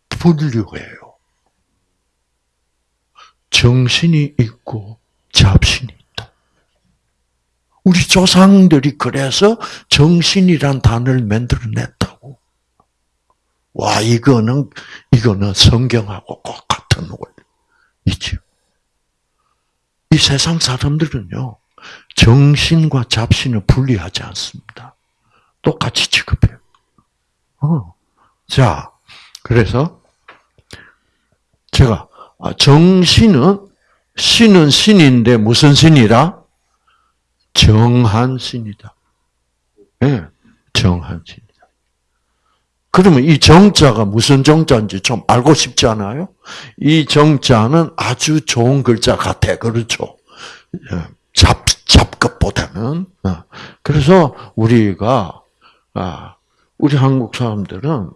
분류해요. 정신이 있고 잡신이 있다. 우리 조상들이 그래서 정신이란 단어를 만들어냈다고. 와, 이거는, 이거는 성경하고 꼭 같은 원리이죠. 이 세상 사람들은요, 정신과 잡신을 분리하지 않습니다. 똑같이 취급해요. 어. 자, 그래서 제가 아, 정신은 신은 신인데 무슨 신이라? 정한 신이다. 예, 네, 정한 신이다. 그러면 이 정자가 무슨 정자인지 좀 알고 싶지 않아요? 이 정자는 아주 좋은 글자 같아. 그렇죠? 예, 잡, 잡것보다는. 어. 그래서 우리가, 아, 우리 한국 사람들은 어,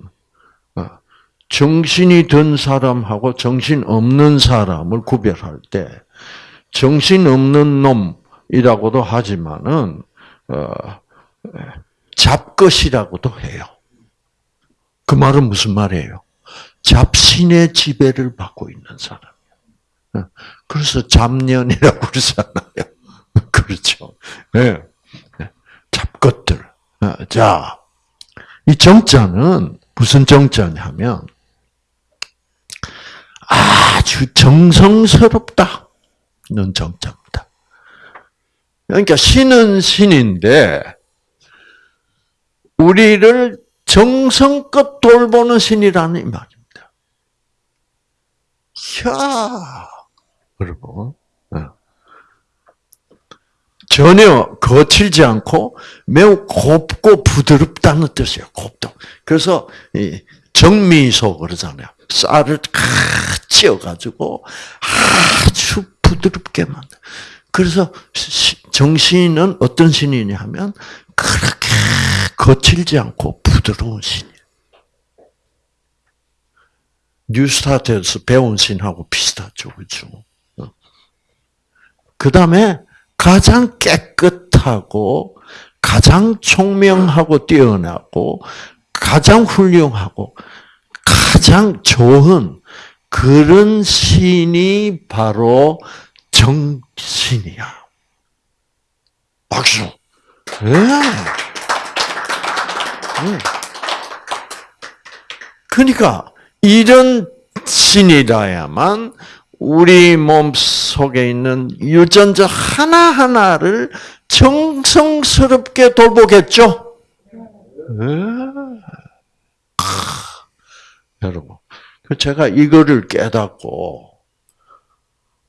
정신이 든 사람하고 정신 없는 사람을 구별할 때 정신 없는 놈이라고도 하지만은 어, 잡것이라고도 해요. 그 말은 무슨 말이에요? 잡신의 지배를 받고 있는 사람이에요. 그래서 잡년이라고 [LAUGHS] 그러잖아요. [LAUGHS] 그렇죠. 네. 잡것들. 자, 이 정자는 무슨 정자냐면 아주 정성스럽다는 정자입니다. 그러니까 신은 신인데 우리를 정성껏 돌보는 신이라는 이 말입니다. 야, 여러분. 어. 전혀 거칠지 않고 매우 곱고 부드럽다는 뜻이에요. 곱다. 그래서 정미소 그러잖아요. 쌀을 찌어가지고 아주 부드럽게 만들. 그래서 정신은 어떤 신이냐 하면 그렇게 거칠지 않고 부드러운 신이에요. 뉴스타트에서 배운 신하고 비슷하죠, 그죠? 어. 그 다음에 가장 깨끗하고 가장 총명하고 뛰어나고 가장 훌륭하고 가장 좋은 그런 신이 바로 정신이야. 박수. 네. 그러니까 이런 신이라야만 우리 몸 속에 있는 유전자 하나하나를 정성스럽게 돌보겠죠? 네. 여러분, 그 제가 이거를 깨닫고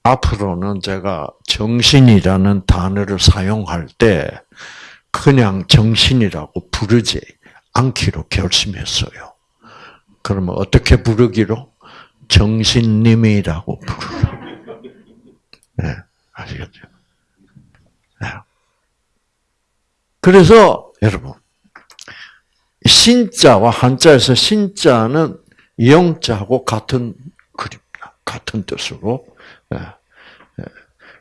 앞으로는 제가 정신이라는 단어를 사용할 때 그냥 정신이라고 부르지 않기로 결심했어요. 그러면 어떻게 부르기로? 정신님이라고 부르라. 네, 아시겠죠? 네. 그래서 여러분 신자와 한자에서 신자는 영자하고 같은 그립니다. 같은 뜻으로. 네. 네.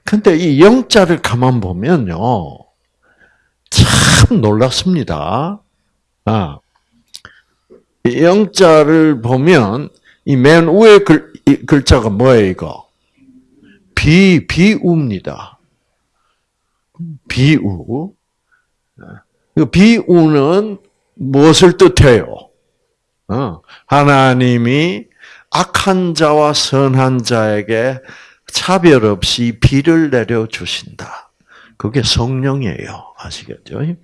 근데 이 영자를 가만 보면요. 참 놀랍습니다. 아, 영자를 보면 이 맨 위에 글, 글자가 뭐예요, 이거? 비, 비우입니다. 비우. 비우는 무엇을 뜻해요? 어, 하나님이 악한 자와 선한 자에게 차별 없이 비를 내려 주신다. 그게 성령이에요. 아시겠죠? 네.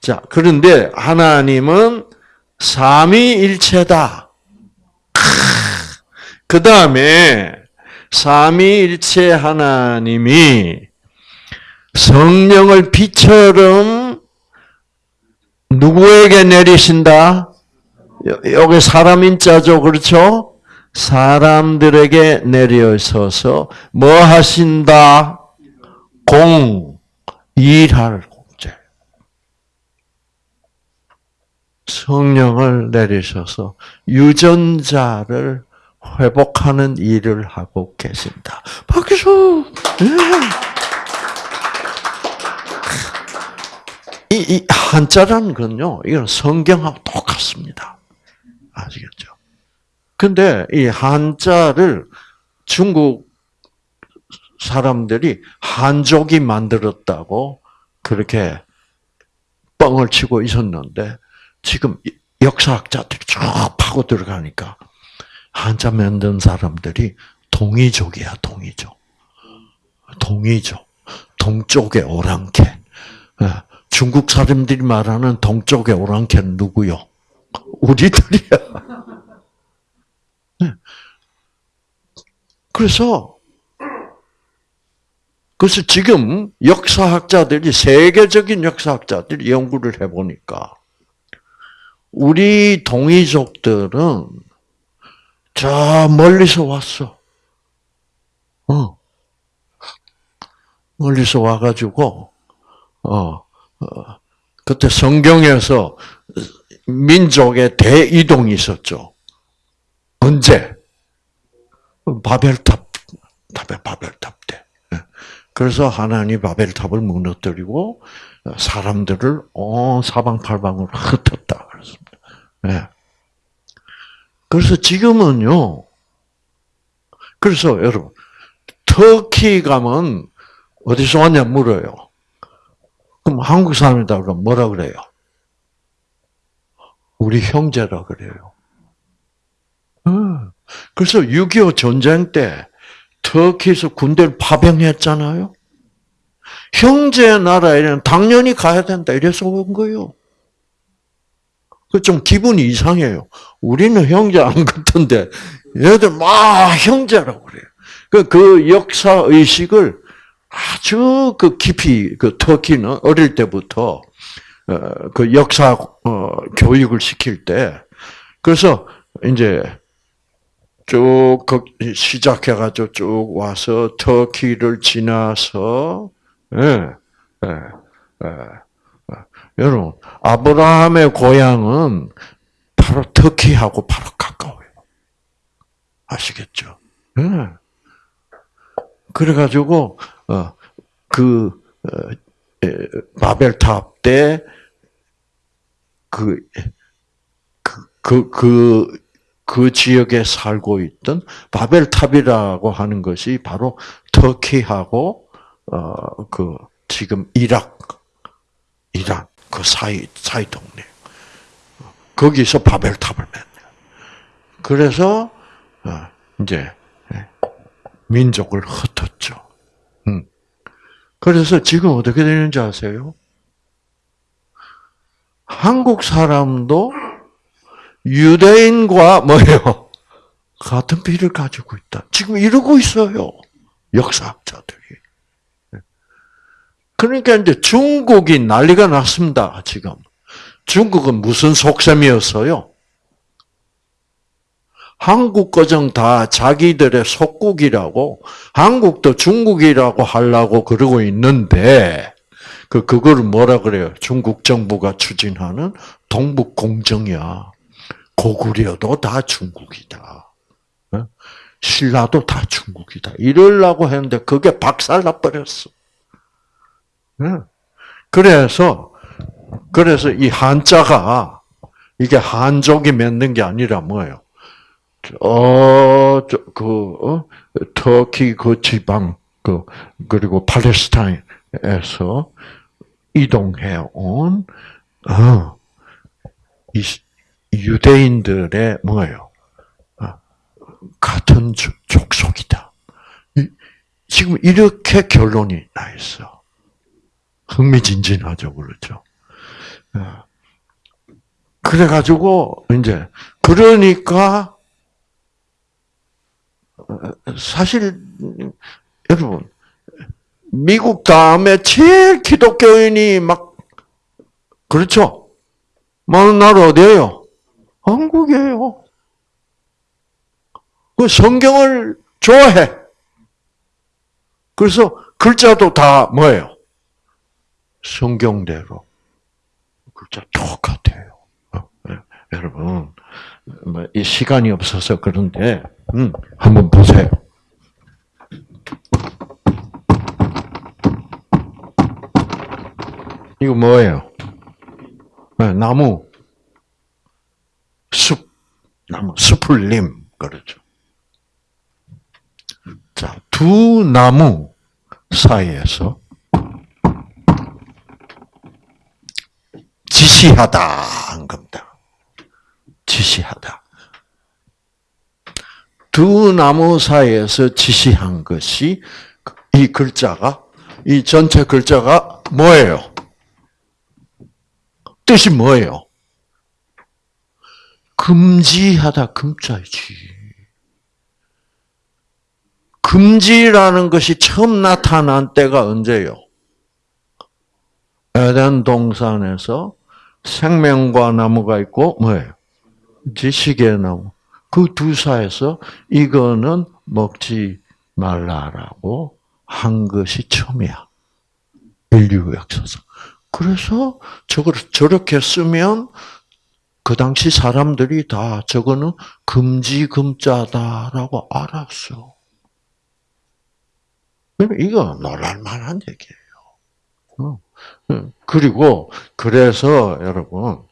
자, 그런데 하나님은 삼위일체다. 그 다음에 삼위일체 하나님이 성령을 비처럼 누구에게 내리신다? 여기 사람 인자죠, 그렇죠? 사람들에게 내려서서 뭐 하신다? 공, 일할 공제. 성령을 내리셔서 유전자를 회복하는 일을 하고 계신다. 박수! 네. 이, 이 한자라는 건요, 이건 성경하고 똑같습니다. 아시겠죠? 근데 이 한자를 중국 사람들이 한족이 만들었다고 그렇게 뻥을 치고 있었는데 지금 역사학자들이 쭉 파고 들어가니까 한자 만든 사람들이 동이족이야, 동이족. 동이죠. 동쪽의 오랑캐. 예, 중국 사람들이 말하는 동쪽의 오랑캐는 누구요? 우리들이야. 예. 그래서 그래서 지금 역사학자들이 세계적인 역사학자들이 연구를 해보니까 우리 동이족들은 저 멀리서 왔어. 어. 멀리서 와가지고, 어, 어, 그때 성경에서 민족의 대이동이 있었죠. 언제? 바벨탑, 바벨탑 때. 그래서 하나님 바벨탑을 무너뜨리고 사람들을 온 사방팔방으로 흩었다 그랬습니다. 네. 그래서 지금은요. 그래서 여러분 터키 가면 어디서 왔냐 물어요. 그럼 한국 사람이다 그러면 뭐라 그래요? 우리 형제라 그래요. 그래서 6.25 전쟁 때 터키에서 군대를 파병했잖아요. 형제 나라에는 당연히 가야 된다 이래서 온 거예요. 그좀 기분이 이상해요. 우리는 형제 안 같은데 얘들 막 형제라고 그래요. 그, 그 역사 의식을 아주 그 깊이 그 터키는 어릴 때부터 어, 그 역사 어, 교육을 시킬 때 그래서 이제 쭉 시작해 가지고 쭉 와서 터키를 지나서 예, 예, 예, 예. 여러분 아브라함의 고향은 바로 터키하고 바로 가까워요. 아시겠죠? 예. 그래가지고 어, 그 어, 바벨탑 때 그, 그, 그, 그, 그 지역에 살고 있던 바벨탑이라고 하는 것이 바로 터키하고, 어, 그, 지금 이락, 이란, 그 사이, 사이 동네. 거기서 바벨탑을 맺네요. 그래서, 어, 이제, 예, 민족을 흩었죠. 음. 그래서 지금 어떻게 되는지 아세요? 한국 사람도 유대인과 뭐예요? 같은 피를 가지고 있다. 지금 이러고 있어요. 역사학자들이. 그러니까 이제 중국이 난리가 났습니다. 지금. 중국은 무슨 속셈이었어요? 한국 거정 다 자기들의 속국이라고 한국도 중국이라고 하려고 그러고 있는데 그 그거를 뭐라 그래요? 중국 정부가 추진하는 동북 공정이야. 고구려도 다 중국이다. 어? 신라도 다 중국이다. 이러려고 했는데 그게 박살나 버렸어. 어? 그래서 그래서 이 한자가 이게 한족이 맺는 게 아니라 뭐예요? 어, 저, 그, 어? 터키 그 지방, 그, 그리고 팔레스타인에서 이동해 온, 어, 이, 유대인들의 뭐예요? 어, 같은 족속이다. 지금 이렇게 결론이 나 있어. 흥미진진하죠, 그렇죠? 어. 그래가지고, 이제, 그러니까, 사실 여러분 미국 다음에 제일 기독교인이 막 그렇죠? 많은 나라 어디예요? 한국이에요. 그 성경을 좋아해. 그래서 글자도 다 뭐예요? 성경대로 글자 똑같아요. 어, 네. 여러분 뭐, 이 시간이 없어서 그런데 음, 한번 보세요. 이거 뭐예요? 네, 나무, 숲, 나무, 숲을림, 그렇죠. 자, 두 나무 사이에서 지시하다 한 겁니다. 지시하다. 두 나무 사이에서 지시한 것이 이 글자가 이 전체 글자가 뭐예요? 뜻이 뭐예요? 금지하다 금자이지. 금지라는 것이 처음 나타난 때가 언제요? 에덴 동산에서 생명과 나무가 있고 뭐예요? 지식의 나무. 그 두 사이에서 이거는 먹지 말라라고 한 것이 처음이야. 인류 역사상. 그래서 저걸 저렇게 쓰면 그 당시 사람들이 다 저거는 금지 금자다라고 알았어. 이거 놀랄만한 얘기예요. 어. 그리고 그래서 여러분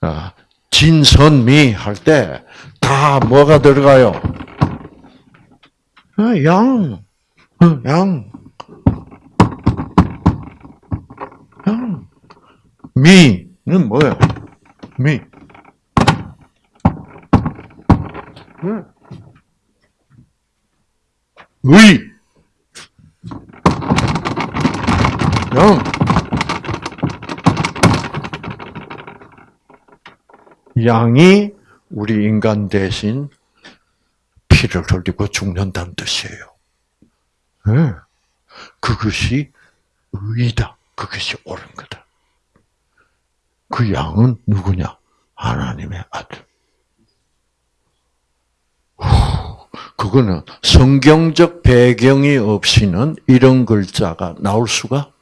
아, 진선미 할 때 다 뭐가 들어가요? 어, 양, 어, 양, 양. [GASPS] 미는 뭐예요? 미. 의. 양. 양이 우리 인간 대신 피를 흘리고 죽는다는 뜻이에요. 네. 그것이 의다. 그것이 옳은 거다. 그 양은 누구냐? 하나님의 아들. 그거는 성경적 배경이 없이는 이런 글자가 나올 수가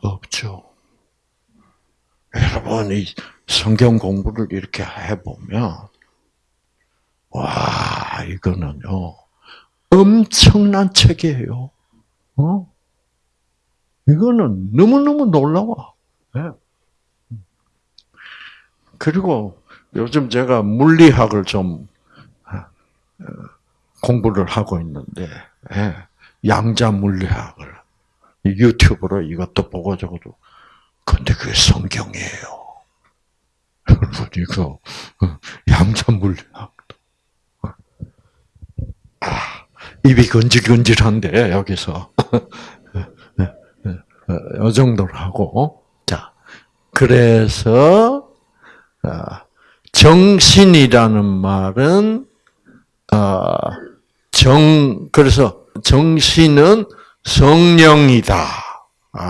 없죠. 여러분, 이 성경 공부를 이렇게 해보면, 와, 이거는요, 엄청난 책이에요. 어? 이거는 너무너무 놀라워. 네. 그리고 요즘 제가 물리학을 좀 어, 공부를 하고 있는데, 예, 양자 물리학을 유튜브로 이것도 보고 저것도 근데 그게 성경이에요. [LAUGHS] 여러분 이거 어, 양자 물리학도 아, 입이 건질건질한데 여기서 [LAUGHS] 이 정도로 하고 자 그래서 아, 정신이라는 말은 아, 정 그래서 정신은 성령이다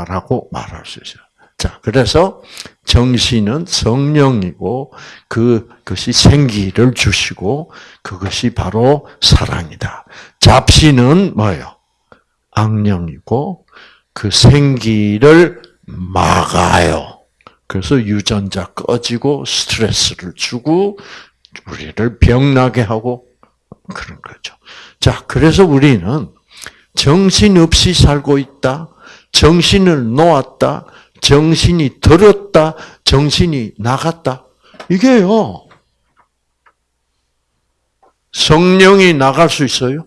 라고 말할 수 있어요. 자, 그래서 정신은 성령이고 그 그것이 생기를 주시고 그것이 바로 사랑이다. 잡신은 뭐예요? 악령이고 그 생기를 막아요. 그래서 유전자 꺼지고 스트레스를 주고 우리를 병나게 하고 그런 거죠. 자, 그래서 우리는 정신 없이 살고 있다. 정신을 놓았다. 정신이 들었다, 정신이 나갔다. 이게요. 성령이 나갈 수 있어요?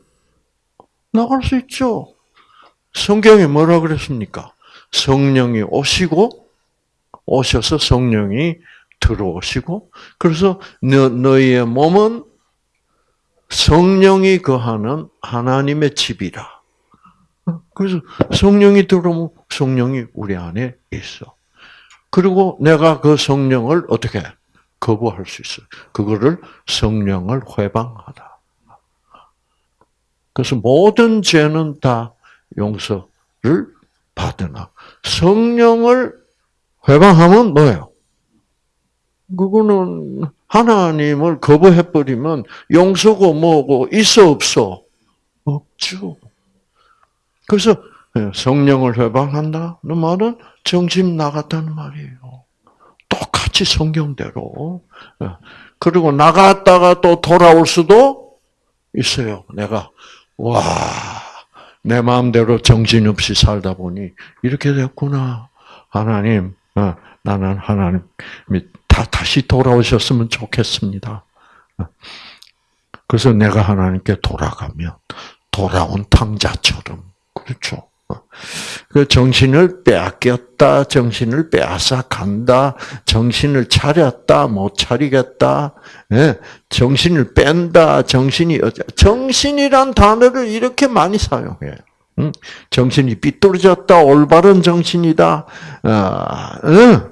나갈 수 있죠. 성경에 뭐라 그랬습니까? 성령이 오시고, 오셔서 성령이 들어오시고, 그래서 너, 너희의 몸은 성령이 거하는 하나님의 집이라. 그래서 성령이 들어오면 성령이 우리 안에 있어. 그리고 내가 그 성령을 어떻게 거부할 수 있어. 그거를 성령을 회방하다. 그래서 모든 죄는 다 용서를 받으나 성령을 회방하면 뭐예요? 그거는 하나님을 거부해 버리면 용서고 뭐고 있어 없어 없죠. 그래서 예, 성령을 회방한다는 말은 정신 나갔다는 말이에요. 똑같이 성경대로. 예. 그리고 나갔다가 또 돌아올 수도 있어요. 내가 와, 내 마음대로 정신없이 살다 보니 이렇게 됐구나. 하나님, 어, 나는 하나님이 다 다시 돌아오셨으면 좋겠습니다. 어. 그래서 내가 하나님께 돌아가면 돌아온 탕자처럼 그렇죠. 그 정신을 빼앗겼다, 정신을 빼앗아 간다, 정신을 차렸다, 못 차리겠다, 예, 정신을 뺀다, 정신이 정신이란 단어를 이렇게 많이 사용해요. 응? 정신이 삐뚤어졌다. 올바른 정신이다. 아, 응?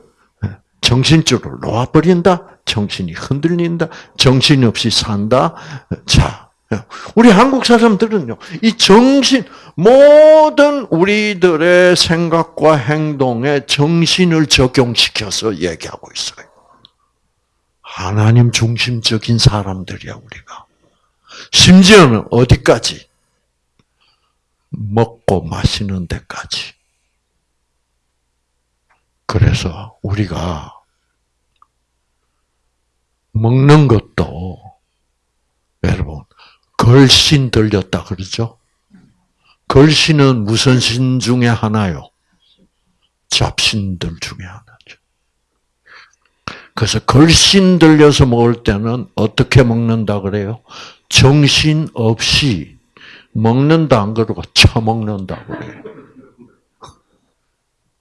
정신줄을 놓아버린다. 정신이 흔들린다. 정신없이 산다. 자, 우리 한국 사람들은요, 이 정신, 모든 우리들의 생각과 행동에 정신을 적용시켜서 얘기하고 있어요. 하나님 중심적인 사람들이야, 우리가. 심지어는 어디까지? 먹고 마시는 데까지. 그래서 우리가 먹는 것도 여러분 걸신 들렸다 그러죠? 걸신은 무슨 신 중에 하나요? 잡신들 중에 하나죠. 그래서 걸신 들려서 먹을 때는 어떻게 먹는다 그래요? 정신 없이 먹는다 안 그러고 처먹는다 그래요.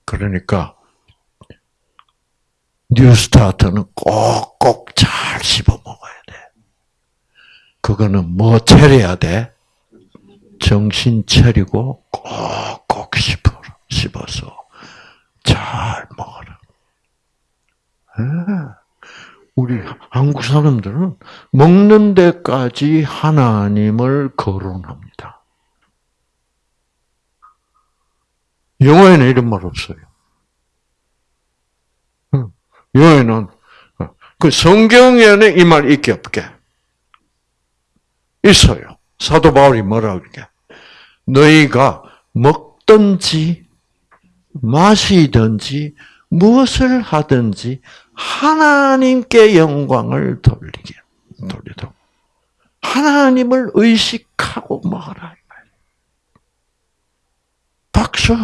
그러니까 뉴스타트는 꼭꼭 잘 씹어 먹어야 돼. 그거는 뭐 차려야 돼? 정신 차리고 꼭꼭 씹어, 씹어서 잘 먹어라. 우리 한국 사람들은 먹는 데까지 하나님을 거론합니다. 영어에는 이런 말 없어요. 영어에는 그 성경에는 이 말 있게 없게 있어요. 사도 바울이 뭐라고 그러게? 너희가 먹든지 마시든지 무엇을 하든지 하나님께 영광을 돌리게 돌리도록 하나님을 의식하고 먹어라. 박수.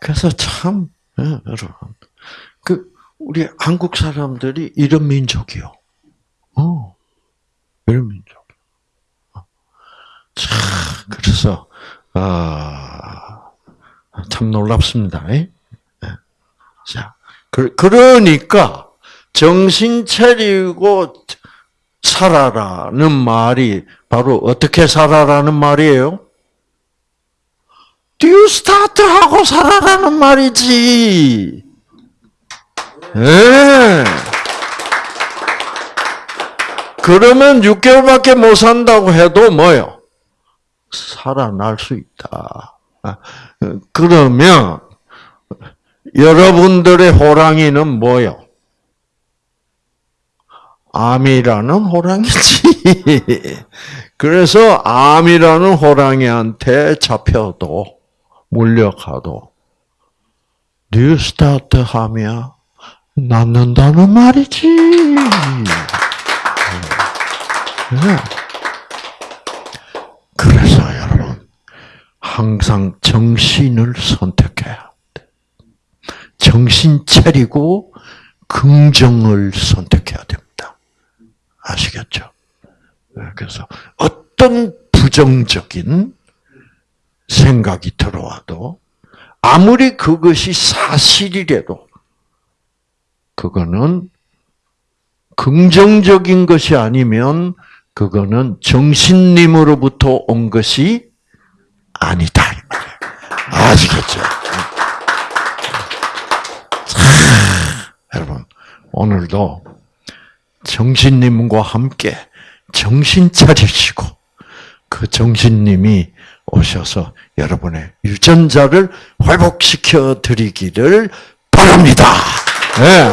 그래서 참 예, 여러분 그 우리 한국 사람들이 이런 민족이요. 어, 이런 민족. 어. 참 그래서 아, 참 놀랍습니다. 예? 자, 그, 그러니까 정신 차리고 살아라는 말이 바로 어떻게 살아라는 말이에요? 뉴스타트하고 살아라는 말이지. 예. 그러면 6개월밖에 못 산다고 해도 뭐요? 살아날 수 있다. 아, 그러면 여러분들의 호랑이는 뭐요? 암이라는 호랑이지. [LAUGHS] 그래서 암이라는 호랑이한테 잡혀도 몰려가도 뉴스타트 하면 낫는다는 말이지. 네. 그래서 여러분 항상 정신을 선택해야 돼. 정신 차리고 긍정을 선택해야 됩니다. 아시겠죠? 네, 그래서 어떤 부정적인 생각이 들어와도 아무리 그것이 사실이라도 그거는 긍정적인 것이 아니면 그거는 정신님으로부터 온 것이 아니다. 아시겠죠? 여러분, 오늘도 정신님과 함께 정신 차리시고 그 정신님이 오셔서 여러분의 유전자를 회복시켜 드리기를 바랍니다. 네.